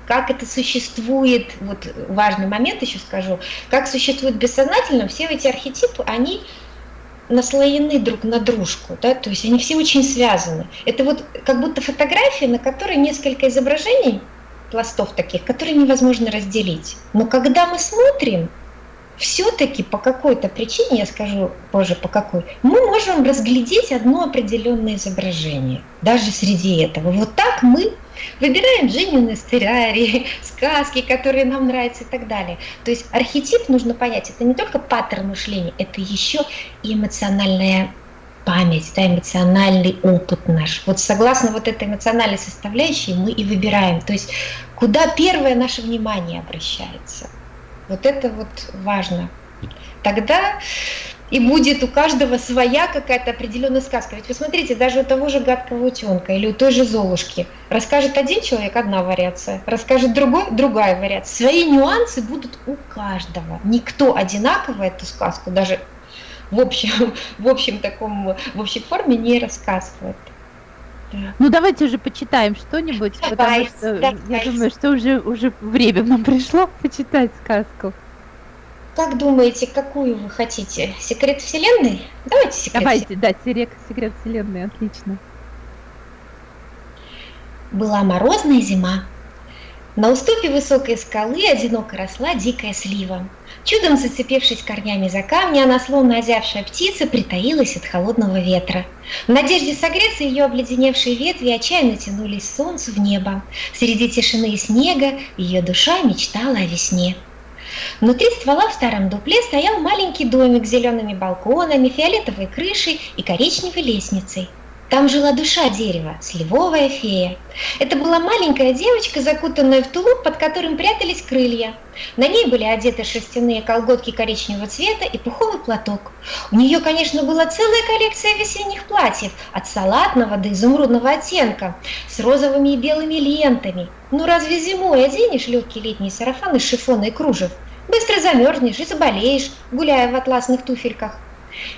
как это существует, вот важный момент еще скажу, как существует бессознательно, все эти архетипы, они наслоены друг на дружку, да, то есть они все очень связаны. Это вот как будто фотография, на которой несколько изображений, пластов таких, которые невозможно разделить. Но когда мы смотрим, все-таки по какой-то причине, я скажу позже по какой, мы можем разглядеть одно определенное изображение, даже среди этого. Вот так мы выбираем жизненные сценарии, сказки, которые нам нравятся и так далее. То есть архетип нужно понять, это не только паттерн мышления, это еще и эмоциональная память, да, эмоциональный опыт наш. Вот согласно вот этой эмоциональной составляющей мы и выбираем, то есть куда первое наше внимание обращается. Вот это вот важно. Тогда и будет у каждого своя какая-то определенная сказка. Ведь вы смотрите, даже у того же гадкого утенка или у той же Золушки расскажет один человек одна вариация, расскажет другой другая вариация. Свои нюансы будут у каждого. Никто одинаково эту сказку даже в общем, в общем таком, в общей форме не рассказывает. Ну давайте уже почитаем что-нибудь, потому что давай. я думаю, что уже уже время нам пришло почитать сказку. Как думаете, какую вы хотите? Секрет Вселенной? Давайте секрет Давайте, да, секрет, секрет Вселенной, отлично. Была морозная зима. На уступе высокой скалы одиноко росла дикая слива. Чудом зацепившись корнями за камни, она, словно озявшая птица, притаилась от холодного ветра. В надежде согреться ее обледеневшие ветви отчаянно тянулись солнцу в небо. Среди тишины и снега ее душа мечтала о весне. Внутри ствола в старом дупле стоял маленький домик с зелеными балконами, фиолетовой крышей и коричневой лестницей. Там жила душа дерева, сливовая фея. Это была маленькая девочка, закутанная в тулуп, под которым прятались крылья. На ней были одеты шерстяные колготки коричневого цвета и пуховый платок. У нее, конечно, была целая коллекция весенних платьев, от салатного до изумрудного оттенка, с розовыми и белыми лентами. Ну разве зимой оденешь легкий летний сарафан из шифона и кружев? Быстро замерзнешь и заболеешь, гуляя в атласных туфельках.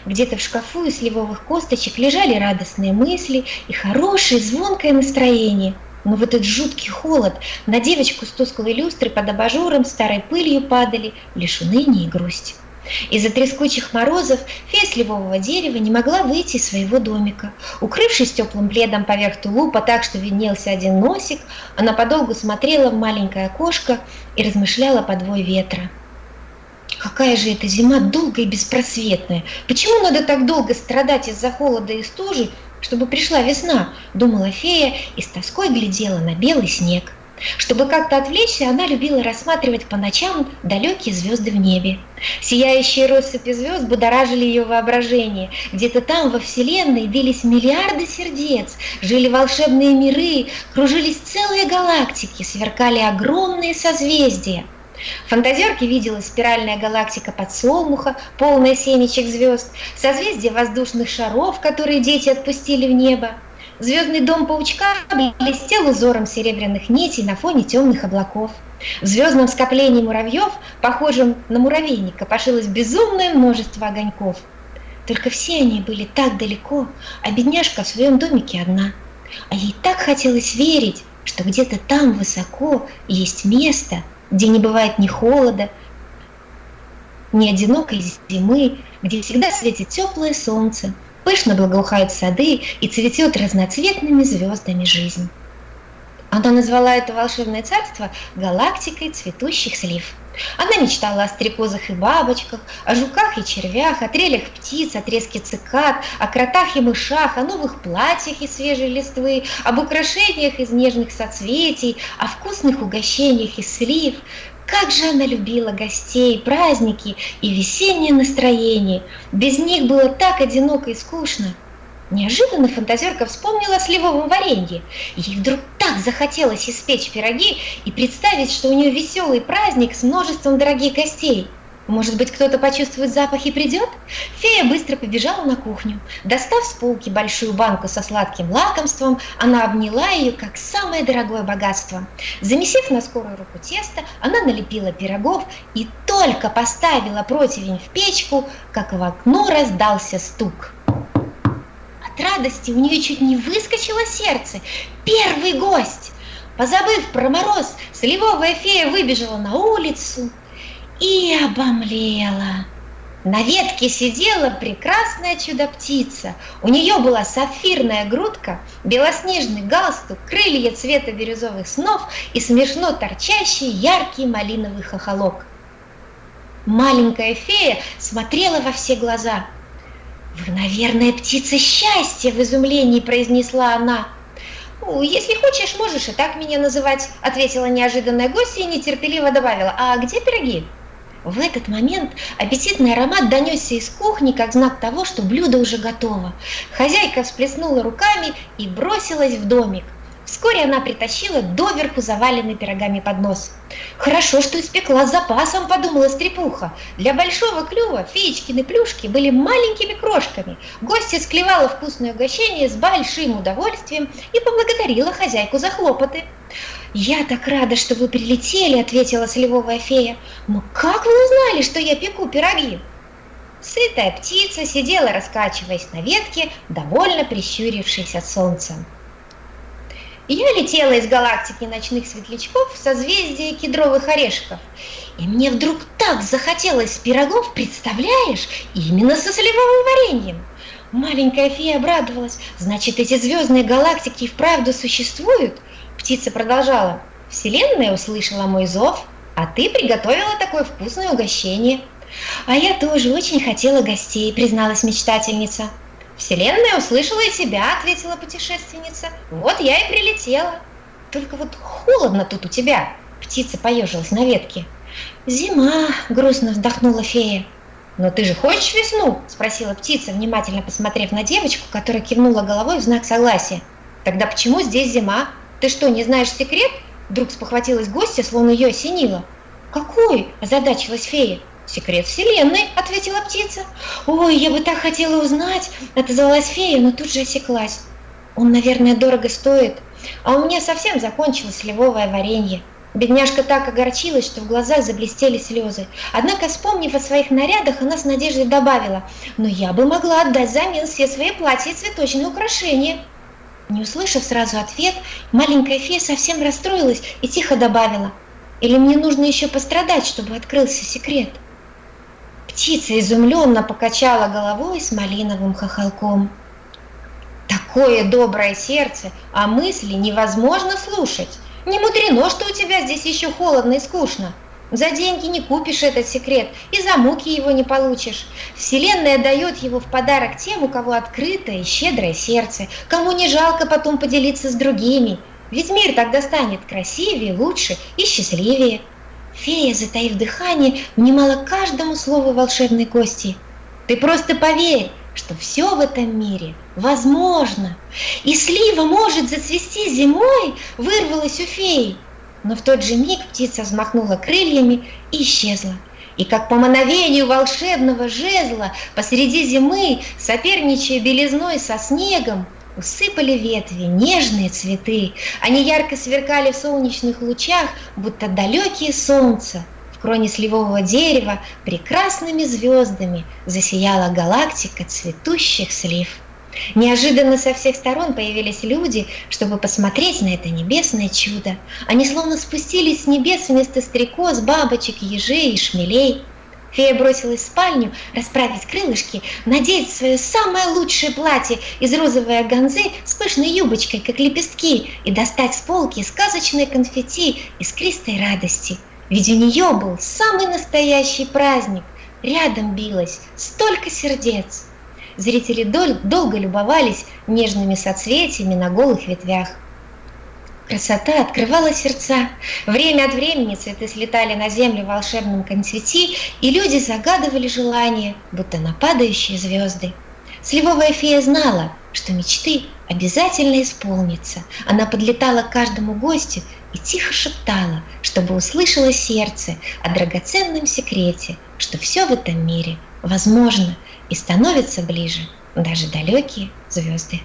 Где-то в шкафу из сливовых косточек лежали радостные мысли и хорошее звонкое настроение. Но в этот жуткий холод на девочку с тусклой люстрой под абажуром старой пылью падали лишь уныние и грусть. Из-за трескучих морозов фея сливового дерева не могла выйти из своего домика. Укрывшись теплым пледом поверх тулупа так, что виднелся один носик, она подолгу смотрела в маленькое окошко и размышляла по двое ветра. Какая же эта зима долгая и беспросветная. Почему надо так долго страдать из-за холода и стужи, чтобы пришла весна, думала фея и с тоской глядела на белый снег. Чтобы как-то отвлечься, она любила рассматривать по ночам далекие звезды в небе. Сияющие россыпи звезд будоражили ее воображение. Где-то там, во Вселенной, бились миллиарды сердец, жили волшебные миры, кружились целые галактики, сверкали огромные созвездия – Фантазерке виделась спиральная галактика подсолнуха, полная семечек звезд, созвездие воздушных шаров, которые дети отпустили в небо. Звездный дом паучка блестел узором серебряных нитей на фоне темных облаков. В звездном скоплении муравьев, похожем на муравейник, копошилось безумное множество огоньков. Только все они были так далеко, а бедняжка в своем домике одна. А ей так хотелось верить, что где-то там высоко есть место, где не бывает ни холода, ни одинокой зимы, где всегда светит теплое солнце, пышно благоухают сады и цветет разноцветными звездами жизнь. Она назвала это волшебное царство галактикой цветущих слив. Она мечтала о стрекозах и бабочках, о жуках и червях, о трелях птиц, о треске цикад, о кротах и мышах, о новых платьях из свежей листвы, об украшениях из нежных соцветий, о вкусных угощениях из слив. Как же она любила гостей, праздники и весеннее настроение. Без них было так одиноко и скучно. Неожиданно фантазерка вспомнила о сливовом варенье. Ей вдруг так захотелось испечь пироги и представить, что у нее веселый праздник с множеством дорогих гостей. Может быть, кто-то почувствует запах и придет? Фея быстро побежала на кухню. Достав с полки большую банку со сладким лакомством, она обняла ее как самое дорогое богатство. Замесив на скорую руку тесто, она налепила пирогов и только поставила противень в печку, как в окно раздался стук радости у нее чуть не выскочило сердце. Первый гость! Позабыв про мороз, сливовая фея выбежала на улицу и обомлела. На ветке сидела прекрасная чудо-птица. У нее была сапфирная грудка, белоснежный галстук, крылья цвета бирюзовых снов и смешно торчащий яркий малиновый хохолок. Маленькая фея смотрела во все глаза – «Вы, наверное, птица счастья!» – в изумлении произнесла она. «Если хочешь, можешь и так меня называть», – ответила неожиданная гостья и нетерпеливо добавила. «А где пироги?» В этот момент аппетитный аромат донесся из кухни, как знак того, что блюдо уже готово. Хозяйка всплеснула руками и бросилась в домик. Вскоре она притащила доверху заваленный пирогами поднос. «Хорошо, что испекла с запасом», – подумала стрепуха. Для большого клюва феечкины плюшки были маленькими крошками. Гостья склевала вкусное угощение с большим удовольствием и поблагодарила хозяйку за хлопоты. «Я так рада, что вы прилетели», – ответила сливовая фея. «Но как вы узнали, что я пеку пироги?» Сытая птица сидела, раскачиваясь на ветке, довольно прищурившись от солнца. Я летела из галактики ночных светлячков в созвездие кедровых орешков. И мне вдруг так захотелось пирогов, представляешь, именно со сливовым вареньем. Маленькая фея обрадовалась. Значит, эти звездные галактики вправду существуют? Птица продолжала. Вселенная услышала мой зов, а ты приготовила такое вкусное угощение. А я тоже очень хотела гостей, призналась мечтательница. «Вселенная услышала и себя», — ответила путешественница. «Вот я и прилетела». «Только вот холодно тут у тебя», — птица поежилась на ветке. «Зима», — грустно вздохнула фея. «Но ты же хочешь весну?» – спросила птица, внимательно посмотрев на девочку, которая кивнула головой в знак согласия. «Тогда почему здесь зима? Ты что, не знаешь секрет?» Вдруг спохватилась гостья, словно ее осенило. «Какой?» – озадачилась фея. «Секрет Вселенной», – ответила птица. «Ой, я бы так хотела узнать», – отозвалась фея, но тут же осеклась. «Он, наверное, дорого стоит, а у меня совсем закончилось сливовое варенье». Бедняжка так огорчилась, что в глазах заблестели слезы. Однако, вспомнив о своих нарядах, она с надеждой добавила, «Но я бы могла отдать взамен все свои платья и цветочные украшения». Не услышав сразу ответ, маленькая фея совсем расстроилась и тихо добавила, «Или мне нужно еще пострадать, чтобы открылся секрет?» Птица изумленно покачала головой с малиновым хохолком. Такое доброе сердце, а мысли невозможно слушать. Не мудрено, что у тебя здесь еще холодно и скучно. За деньги не купишь этот секрет и за муки его не получишь. Вселенная дает его в подарок тем, у кого открытое и щедрое сердце, кому не жалко потом поделиться с другими. Ведь мир тогда станет красивее, лучше и счастливее. Фея, затаив дыхание, внимала каждому слову волшебной кости. Ты просто поверь, что все в этом мире возможно. И слива может зацвести зимой, вырвалась у феи. Но в тот же миг птица взмахнула крыльями и исчезла. И как по мановению волшебного жезла посреди зимы, соперничая белизной со снегом, усыпали ветви нежные цветы. Они ярко сверкали в солнечных лучах, будто далекие солнца в кроне сливового дерева прекрасными звездами засияла галактика цветущих слив. Неожиданно со всех сторон появились люди, чтобы посмотреть на это небесное чудо. Они словно спустились с небес вместо стрекоз, бабочек, ежей и шмелей. Фея бросилась в спальню, расправить крылышки, надеть свое самое лучшее платье из розовой органзы с пышной юбочкой, как лепестки, и достать с полки сказочные конфетти искристой радости – ведь у нее был самый настоящий праздник. Рядом билось столько сердец. Зрители дол долго любовались нежными соцветиями на голых ветвях. Красота открывала сердца. Время от времени цветы слетали на землю в волшебном концвети, и люди загадывали желания, будто на падающие звезды. Сливовая фея знала, что мечты обязательно исполнятся. Она подлетала к каждому гостю и тихо шептала, чтобы услышало сердце о драгоценном секрете, что все в этом мире возможно и становится ближе даже далекие звезды.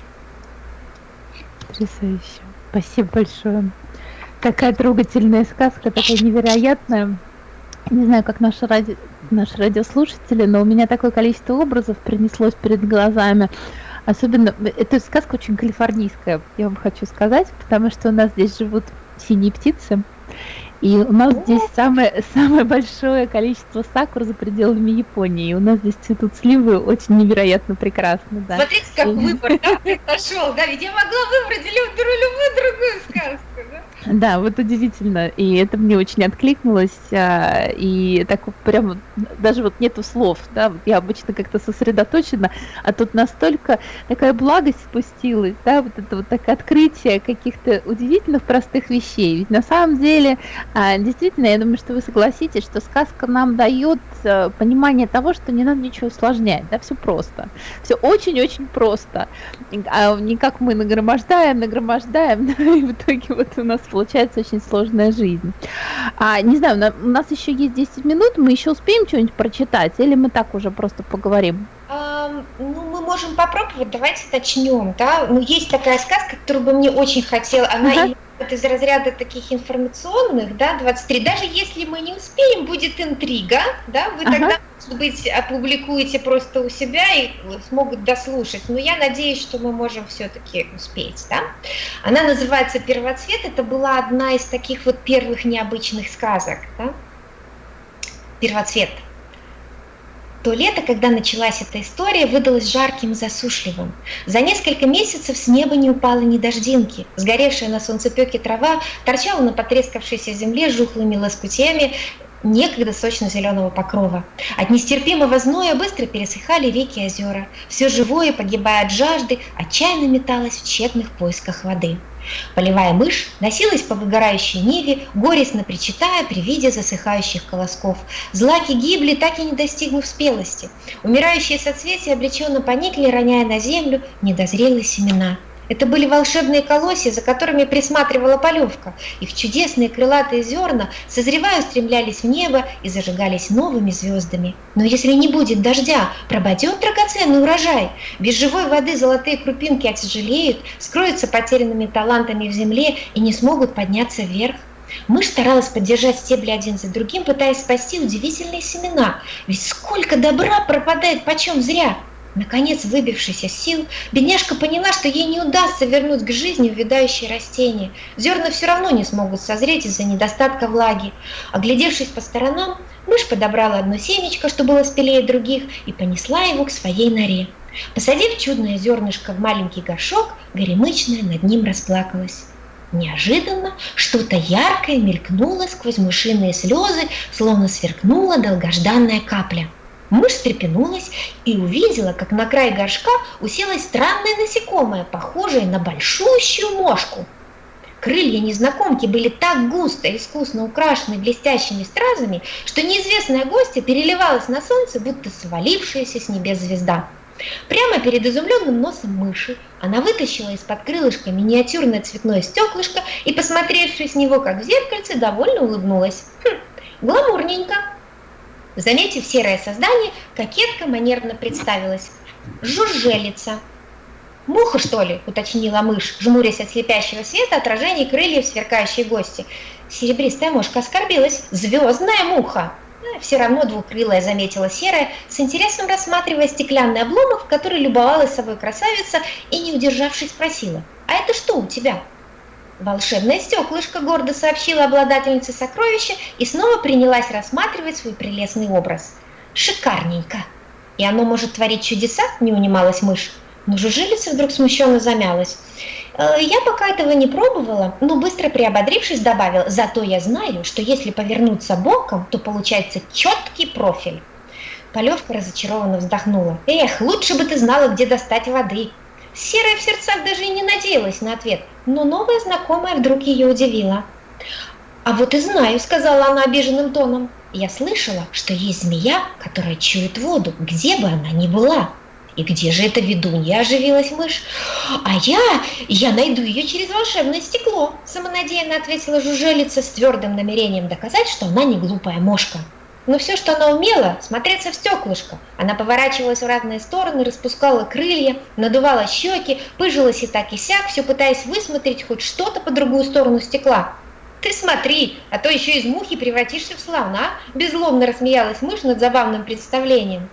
Потрясающе. Спасибо большое. Такая трогательная сказка, такая невероятная. Не знаю, как наши, ради... наши радиослушатели, но у меня такое количество образов принеслось перед глазами. Особенно, эта сказка очень калифорнийская, я вам хочу сказать, потому что у нас здесь живут синие птицы, и у нас здесь самое, самое большое количество сакур за пределами Японии. И у нас здесь цветут сливы очень невероятно прекрасно. Да. Смотрите, как выбор да, произошел. Да, ведь я могла выбрать любую другую сказку. Да? Да, вот удивительно. И это мне очень откликнулось. А, и так прям даже вот нету слов. Да, я обычно как-то сосредоточена, а тут настолько такая благость спустилась, да, вот это вот такое открытие каких-то удивительных простых вещей. Ведь на самом деле а, действительно, я думаю, что вы согласитесь, что сказка нам дает э, понимание того, что не надо ничего усложнять, да, все просто. Все очень-очень просто. А не как мы нагромождаем, нагромождаем, да, и в итоге вот у нас получается очень сложная жизнь. А, не знаю, у нас еще есть 10 минут, мы еще успеем что-нибудь прочитать, или мы так уже просто поговорим? Ну, мы можем попробовать, давайте начнем, да. Ну, есть такая сказка, которую бы мне очень хотела, она uh-huh вот из разряда таких информационных, да, 23, даже если мы не успеем, будет интрига, да, вы ага. тогда, может быть, опубликуете просто у себя и смогут дослушать, но я надеюсь, что мы можем все-таки успеть, да. Она называется «Первоцвет», это была одна из таких вот первых необычных сказок, да. «Первоцвет». То лето, когда началась эта история, выдалось жарким и засушливым. За несколько месяцев с неба не упало ни дождинки. Сгоревшая на солнцепеке трава торчала на потрескавшейся земле жухлыми лоскутями некогда сочно-зеленого покрова. От нестерпимого зноя быстро пересыхали реки и озера. Все живое, погибая от жажды, отчаянно металось в тщетных поисках воды. Полевая мышь носилась по выгорающей ниве, горестно причитая при виде засыхающих колосков. Злаки гибли, так и не достигнув спелости. Умирающие соцветия облеченно поникли, роняя на землю недозрелые семена. Это были волшебные колосья, за которыми присматривала полевка. Их чудесные крылатые зерна, созревая, устремлялись в небо и зажигались новыми звездами. Но если не будет дождя, пропадет драгоценный урожай. Без живой воды золотые крупинки отяжелеют, скроются потерянными талантами в земле и не смогут подняться вверх. Мышь старалась поддержать стебли один за другим, пытаясь спасти удивительные семена. Ведь сколько добра пропадает почем зря! Наконец, выбившись из сил, бедняжка поняла, что ей не удастся вернуть к жизни увядающие растения. Зерна все равно не смогут созреть из-за недостатка влаги. Оглядевшись по сторонам, мышь подобрала одно семечко, что было спелее других, и понесла его к своей норе. Посадив чудное зернышко в маленький горшок, горемычная над ним расплакалась. Неожиданно что-то яркое мелькнуло сквозь мышиные слезы, словно сверкнула долгожданная капля – Мышь встрепенулась и увидела, как на край горшка уселось странное насекомое, похожее на большущую мошку. Крылья незнакомки были так густо и искусно украшены блестящими стразами, что неизвестная гостья переливалась на солнце, будто свалившаяся с небес звезда. Прямо перед изумленным носом мыши она вытащила из-под крылышка миниатюрное цветное стеклышко и, посмотревшись с него, как в зеркальце, довольно улыбнулась. Хм, гламурненько. Заметив серое создание, кокетка манерно представилась. Жужжелица. «Муха, что ли?» – уточнила мышь, жмурясь от слепящего света отражений крыльев сверкающей гости. Серебристая мушка оскорбилась. «Звездная муха!» «Э, все равно двукрылая, заметила серая, с интересом рассматривая стеклянный обломок, в который любовалась собой красавица и, не удержавшись, спросила, «А это что у тебя?» Волшебное стеклышко гордо сообщила обладательнице сокровища и снова принялась рассматривать свой прелестный образ. Шикарненько! И оно может творить чудеса, не унималась мышь. Но жужелица вдруг смущенно замялась. «Э, я пока этого не пробовала, но быстро приободрившись добавила, зато я знаю, что если повернуться боком, то получается четкий профиль. Полевка разочарованно вздохнула. «Эх, лучше бы ты знала, где достать воды!» Серая в сердцах даже и не надеялась на ответ, но новая знакомая вдруг ее удивила. «А вот и знаю», — сказала она обиженным тоном. «Я слышала, что есть змея, которая чует воду, где бы она ни была». «И где же эта ведунья?» – оживилась мышь. «А я... я найду ее через волшебное стекло», – самонадеянно ответила жужелица с твердым намерением доказать, что она не глупая мошка. Но все, что она умела, смотреться в стеклышко. Она поворачивалась в разные стороны, распускала крылья, надувала щеки, пыжилась и так и сяк, все пытаясь высмотреть хоть что-то по другую сторону стекла. «Ты смотри, а то еще из мухи превратишься в слона!» – беззлобно рассмеялась мышь над забавным представлением.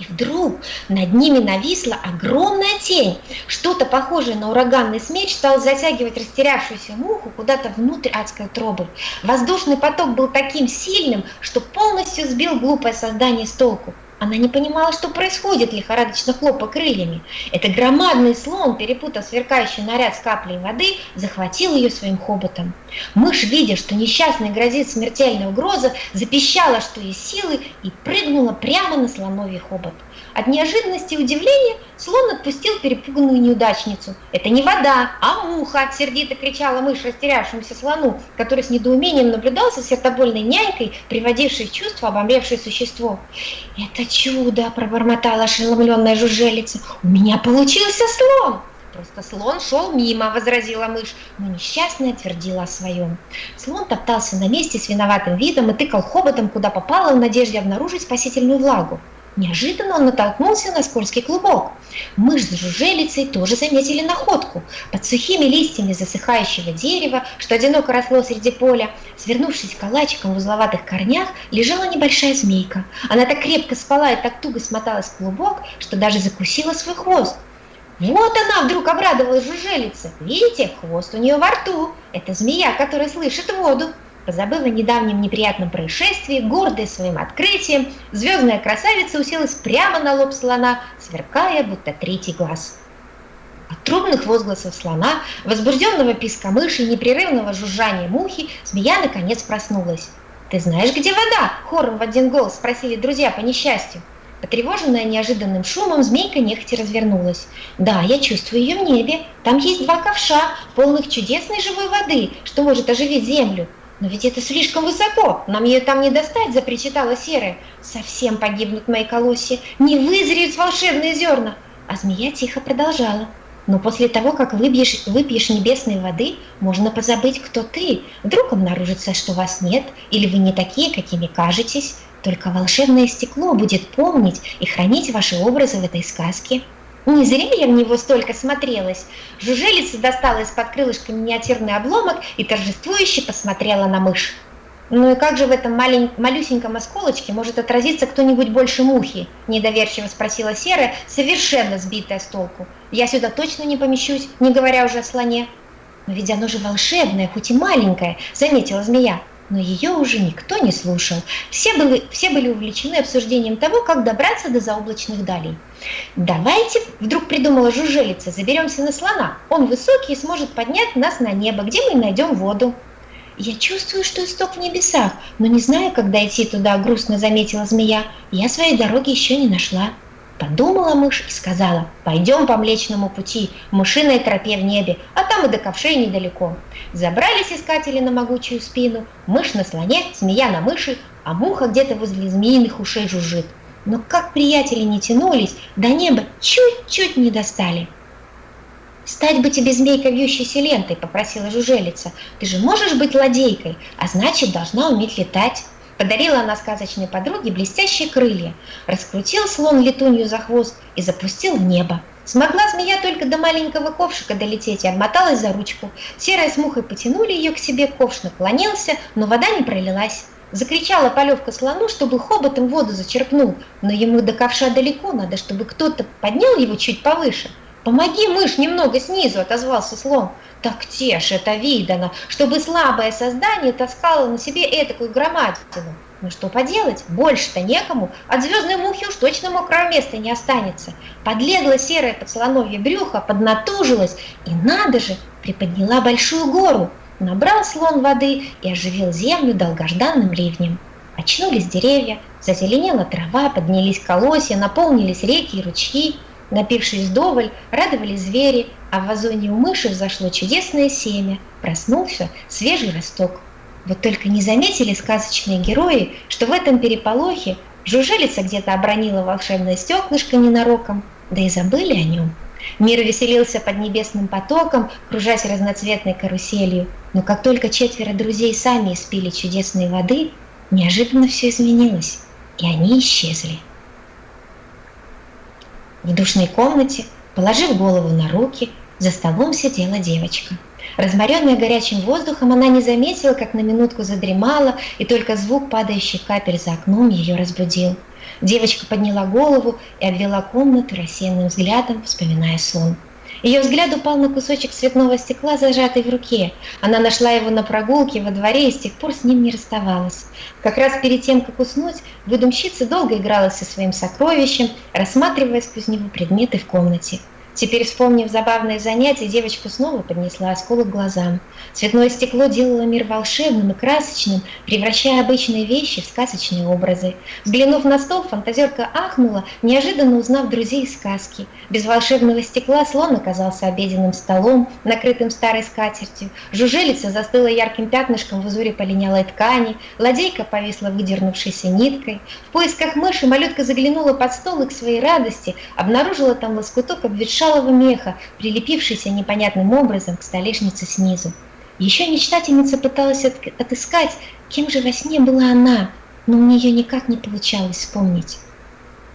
И вдруг над ними нависла огромная тень. Что-то похожее на ураганный смеч стал затягивать растерявшуюся муху куда-то внутрь адской трубы. Воздушный поток был таким сильным, что полностью сбил глупое создание с толку. Она не понимала, что происходит, лихорадочно хлопа крыльями. Это громадный слон, перепутав сверкающий наряд с каплей воды, захватил ее своим хоботом. Мышь, видя, что несчастной грозит смертельная угроза, запищала, что есть силы, и прыгнула прямо на слоновий хобот. От неожиданности и удивления слон отпустил перепуганную неудачницу. «Это не вода, а муха!» – сердито кричала мышь растерявшемуся слону, который с недоумением наблюдал за сердобольной нянькой, приводившей в чувство обомлевшее существо. «Это чудо!» – пробормотала ошеломленная жужелица. «У меня получился слон!» Просто слон шел мимо, возразила мышь, но несчастная твердила о своем. Слон топтался на месте с виноватым видом и тыкал хоботом, куда попало, в надежде обнаружить спасительную влагу. Неожиданно он натолкнулся на скользкий клубок. Мышь с жужелицей тоже заметили находку. Под сухими листьями засыхающего дерева, что одиноко росло среди поля, свернувшись калачиком в узловатых корнях, лежала небольшая змейка. Она так крепко спала и так туго смоталась в клубок, что даже закусила свой хвост. Вот она вдруг обрадовалась жужелице. Видите, хвост у нее во рту. Это змея, которая слышит воду. Позабыв о недавнем неприятном происшествии, гордая своим открытием, звездная красавица уселась прямо на лоб слона, сверкая, будто третий глаз. От трубных возгласов слона, возбужденного писка мыши непрерывного жужжания мухи, змея наконец проснулась. «Ты знаешь, где вода?» – хором в один голос спросили друзья по несчастью. Потревоженная неожиданным шумом, змейка нехотя развернулась. «Да, я чувствую ее в небе. Там есть два ковша, полных чудесной живой воды, что может оживить землю. «Но ведь это слишком высоко, нам ее там не достать», – запричитала Серая. «Совсем погибнут мои колосья, не вызреют волшебные зерна». А змея тихо продолжала. «Но после того, как выпьешь, выпьешь небесной воды, можно позабыть, кто ты. Вдруг обнаружится, что вас нет, или вы не такие, какими кажетесь. Только волшебное стекло будет помнить и хранить ваши образы в этой сказке». Не зря я в него столько смотрелась. Жужелица достала из-под крылышка миниатюрный обломок и торжествующе посмотрела на мышь. «Ну и как же в этом малень... малюсеньком осколочке может отразиться кто-нибудь больше мухи?» – недоверчиво спросила Серая, совершенно сбитая с толку. «Я сюда точно не помещусь, не говоря уже о слоне». «Но ведь оно же волшебное, хоть и маленькое», – заметила змея но ее уже никто не слушал. Все были, все были увлечены обсуждением того, как добраться до заоблачных далей. «Давайте», – вдруг придумала жужелица, – «заберемся на слона. Он высокий и сможет поднять нас на небо, где мы найдем воду». «Я чувствую, что исток в небесах, но не знаю, как дойти туда», – грустно заметила змея. «Я своей дороги еще не нашла». Подумала мышь и сказала, пойдем по Млечному пути, мышиной тропе в небе, а там и до ковшей недалеко. Забрались искатели на могучую спину, мышь на слоне, змея на мыши, а муха где-то возле змеиных ушей жужжит. Но как приятели не тянулись, до неба чуть-чуть не достали. «Стать бы тебе змейкой вьющейся лентой», — попросила жужелица. «Ты же можешь быть ладейкой, а значит, должна уметь летать». Подарила она сказочной подруге блестящие крылья, раскрутил слон летунью за хвост и запустил в небо. Смогла змея только до маленького ковшика долететь и обмоталась за ручку. Серая с мухой потянули ее к себе, ковш наклонился, но вода не пролилась. Закричала полевка слону, чтобы хоботом воду зачерпнул, но ему до ковша далеко, надо, чтобы кто-то поднял его чуть повыше. «Помоги, мышь, немного снизу!» – отозвался слон. «Так те ж это видано, чтобы слабое создание таскало на себе этакую громадину. Ну что поделать, больше-то некому, от звездной мухи уж точно мокрого места не останется». Подлегла серое поцелоновье брюхо, поднатужилась и, надо же, приподняла большую гору. Набрал слон воды и оживил землю долгожданным ливнем. Очнулись деревья, зазеленела трава, поднялись колосья, наполнились реки и ручьи. Напившись вдоволь, радовались звери, а в вазоне у мыши взошло чудесное семя, проснулся свежий росток. Вот только не заметили сказочные герои, что в этом переполохе жужелица где-то обронила волшебное стеклышко ненароком, да и забыли о нем. Мир веселился под небесным потоком, кружась разноцветной каруселью, но как только четверо друзей сами испили чудесной воды, неожиданно все изменилось, и они исчезли. В душной комнате, положив голову на руки, за столом сидела девочка. Разморенная горячим воздухом, она не заметила, как на минутку задремала, и только звук падающих капель за окном ее разбудил. Девочка подняла голову и обвела комнату рассеянным взглядом, вспоминая сон. Ее взгляд упал на кусочек цветного стекла, зажатый в руке. Она нашла его на прогулке во дворе и с тех пор с ним не расставалась. Как раз перед тем, как уснуть, выдумщица долго играла со своим сокровищем, рассматривая сквозь него предметы в комнате. Теперь, вспомнив забавное занятие, девочка снова поднесла осколок глазам. Цветное стекло делало мир волшебным и красочным, превращая обычные вещи в сказочные образы. Взглянув на стол, фантазерка ахнула, неожиданно узнав друзей из сказки. Без волшебного стекла слон оказался обеденным столом, накрытым старой скатертью. Жужелица застыла ярким пятнышком в узоре полинялой ткани, ладейка повисла выдернувшейся ниткой. В поисках мыши малютка заглянула под стол и к своей радости обнаружила там лоскуток обветшалого шалого меха, прилепившийся непонятным образом к столешнице снизу. Еще мечтательница пыталась отыскать, кем же во сне была она, но у нее никак не получалось вспомнить.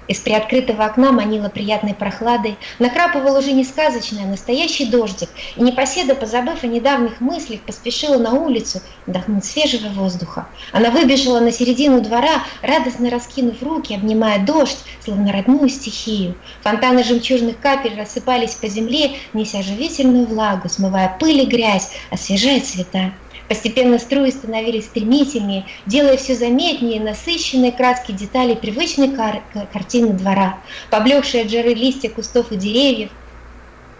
Из приоткрытого окна манила приятной прохладой, накрапывал уже не сказочный, а настоящий дождик, и непоседа, позабыв о недавних мыслях, поспешила на улицу вдохнуть свежего воздуха. Она выбежала на середину двора, радостно раскинув руки, обнимая дождь, словно родную стихию. Фонтаны жемчужных капель рассыпались по земле, неся живительную влагу, смывая пыль и грязь, освежая цвета. Постепенно струи становились стремительнее, делая все заметнее насыщенные краски деталей привычной кар картины двора. Поблекшие от жары листья кустов и деревьев,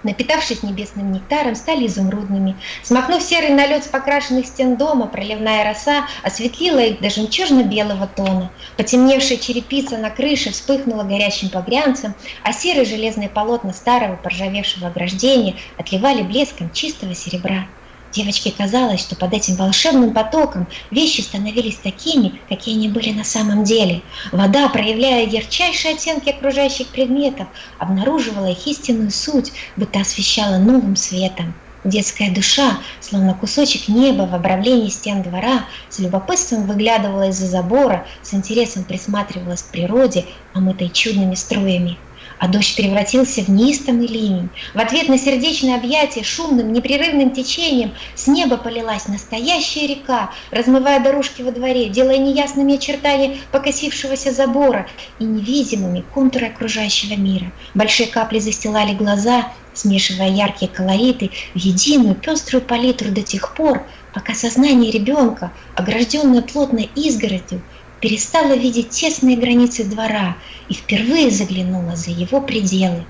напитавшись небесным нектаром, стали изумрудными. Смахнув серый налет с покрашенных стен дома, проливная роса осветлила их до жемчужно-белого тона. Потемневшая черепица на крыше вспыхнула горящим погрянцем, а серые железные полотна старого поржавевшего ограждения отливали блеском чистого серебра. Девочке казалось, что под этим волшебным потоком вещи становились такими, какие они были на самом деле. Вода, проявляя ярчайшие оттенки окружающих предметов, обнаруживала их истинную суть, будто освещала новым светом. Детская душа, словно кусочек неба в обрамлении стен двора, с любопытством выглядывала из-за забора, с интересом присматривалась к природе, омытой чудными струями а дождь превратился в неистовый ливень. В ответ на сердечное объятие шумным, непрерывным течением с неба полилась настоящая река, размывая дорожки во дворе, делая неясными очертания покосившегося забора и невидимыми контуры окружающего мира. Большие капли застилали глаза, смешивая яркие колориты в единую пеструю палитру до тех пор, пока сознание ребенка, огражденное плотной изгородью, перестала видеть тесные границы двора и впервые заглянула за его пределы.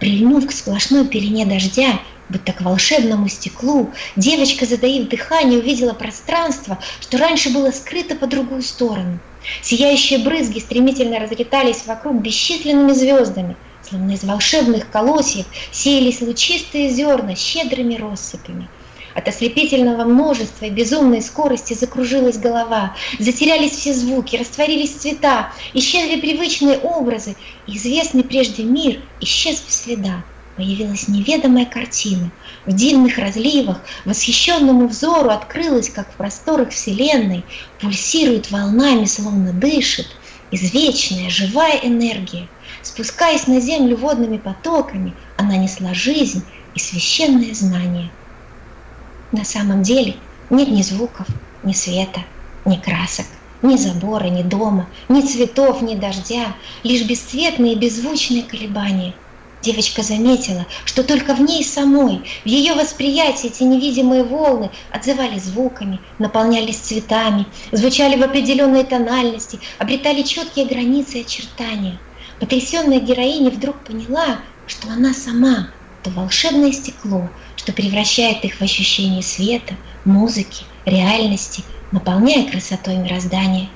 Прильнув к сплошной пелене дождя, будто к волшебному стеклу, девочка, задаив дыхание, увидела пространство, что раньше было скрыто по другую сторону. Сияющие брызги стремительно разлетались вокруг бесчисленными звездами, словно из волшебных колосьев сеялись лучистые зерна щедрыми россыпями – от ослепительного множества и безумной скорости закружилась голова, затерялись все звуки, растворились цвета, исчезли привычные образы, известный прежде мир исчез без следа. Появилась неведомая картина. В дивных разливах восхищенному взору открылась, как в просторах Вселенной, пульсирует волнами, словно дышит, извечная живая энергия. Спускаясь на землю водными потоками, она несла жизнь и священное знание. На самом деле нет ни звуков, ни света, ни красок, ни забора, ни дома, ни цветов, ни дождя, лишь бесцветные беззвучные колебания. Девочка заметила, что только в ней самой, в ее восприятии эти невидимые волны отзывались звуками, наполнялись цветами, звучали в определенной тональности, обретали четкие границы и очертания. Потрясенная героиня вдруг поняла, что она сама, то волшебное стекло, что превращает их в ощущение света, музыки, реальности, наполняя красотой мироздания.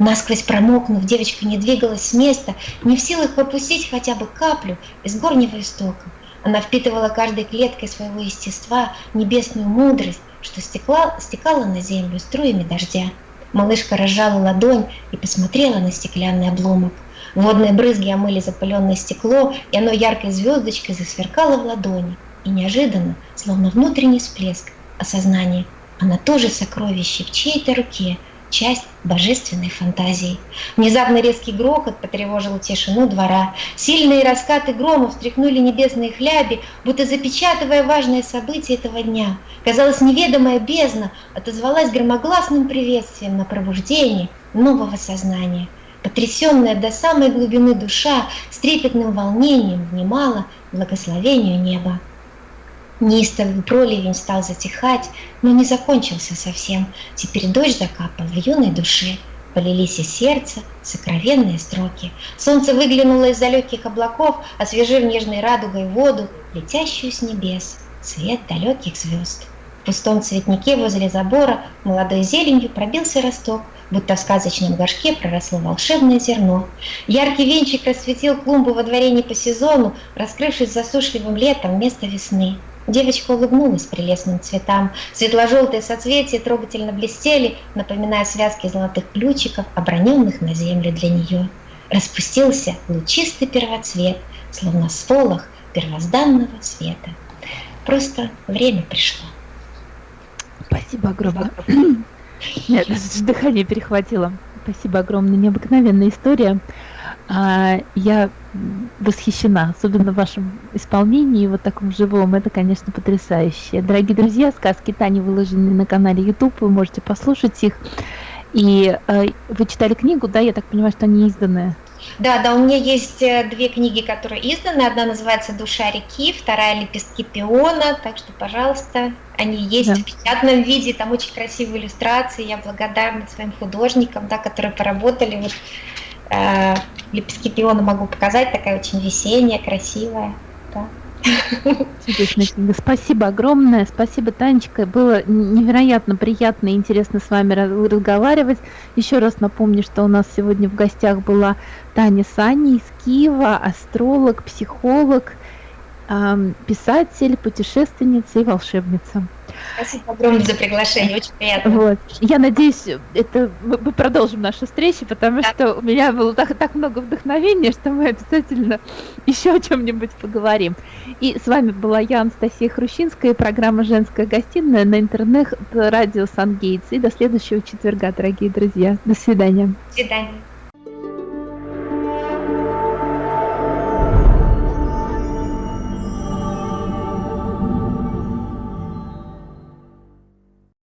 Насквозь промокнув, девочка не двигалась с места, не в силах выпустить хотя бы каплю из горнего истока. Она впитывала каждой клеткой своего естества небесную мудрость, что стекла, стекала на землю струями дождя. Малышка разжала ладонь и посмотрела на стеклянный обломок. Водные брызги омыли запыленное стекло, и оно яркой звездочкой засверкало в ладони. И неожиданно, словно внутренний всплеск осознания, она тоже сокровище в чьей-то руке, часть божественной фантазии. Внезапно резкий грохот потревожил тишину двора. Сильные раскаты грома встряхнули небесные хляби, будто запечатывая важное событие этого дня. Казалось, неведомая бездна отозвалась громогласным приветствием на пробуждение нового сознания. Потрясенная до самой глубины душа с трепетным волнением внимала благословению неба. Неистовый проливень стал затихать, но не закончился совсем. Теперь дождь закапал в юной душе. Полились из сердца сокровенные строки. Солнце выглянуло из далеких облаков, освежив нежной радугой воду, летящую с небес, свет далеких звезд. В пустом цветнике возле забора молодой зеленью пробился росток, будто в сказочном горшке проросло волшебное зерно. Яркий венчик расцветил клумбу во дворе не по сезону, раскрывшись засушливым летом вместо весны. Девочка улыбнулась прелестным цветам. Светло-желтые соцветия трогательно блестели, напоминая связки золотых ключиков, оброненных на землю для нее. Распустился лучистый первоцвет, словно сполох первозданного света. Просто время пришло. Спасибо огромное. Нет, дыхание перехватило. Спасибо огромное. Необыкновенная история. А, я восхищена, особенно в вашем исполнении, вот таком живом. Это, конечно, потрясающе. Дорогие друзья, сказки Тани выложены на канале YouTube, вы можете послушать их. И э, вы читали книгу, да? Я так понимаю, что они изданы. Да, да, у меня есть э, две книги, которые изданы. Одна называется «Душа реки», вторая «Лепестки пиона». Так что, пожалуйста, они есть да. в печатном виде. Там очень красивые иллюстрации. Я благодарна своим художникам, да, которые поработали. Вот, «Лепестки пиона» могу показать. Такая очень весенняя, красивая. Да. Спасибо огромное. Спасибо, Танечка. Было невероятно приятно и интересно с вами разговаривать. Еще раз напомню, что у нас сегодня в гостях была Таня Сани из Киева, астролог, психолог, писатель, путешественница и волшебница. Спасибо огромное за приглашение, очень приятно. Вот. Я надеюсь, это мы продолжим наши встречи, потому да. что у меня было так, так много вдохновения, что мы обязательно еще о чем-нибудь поговорим. И с вами была я, Анастасия Хрущинская, программа «Женская гостиная» на интернет радио Сан-Гейтс. И до следующего четверга, дорогие друзья. До свидания. До свидания.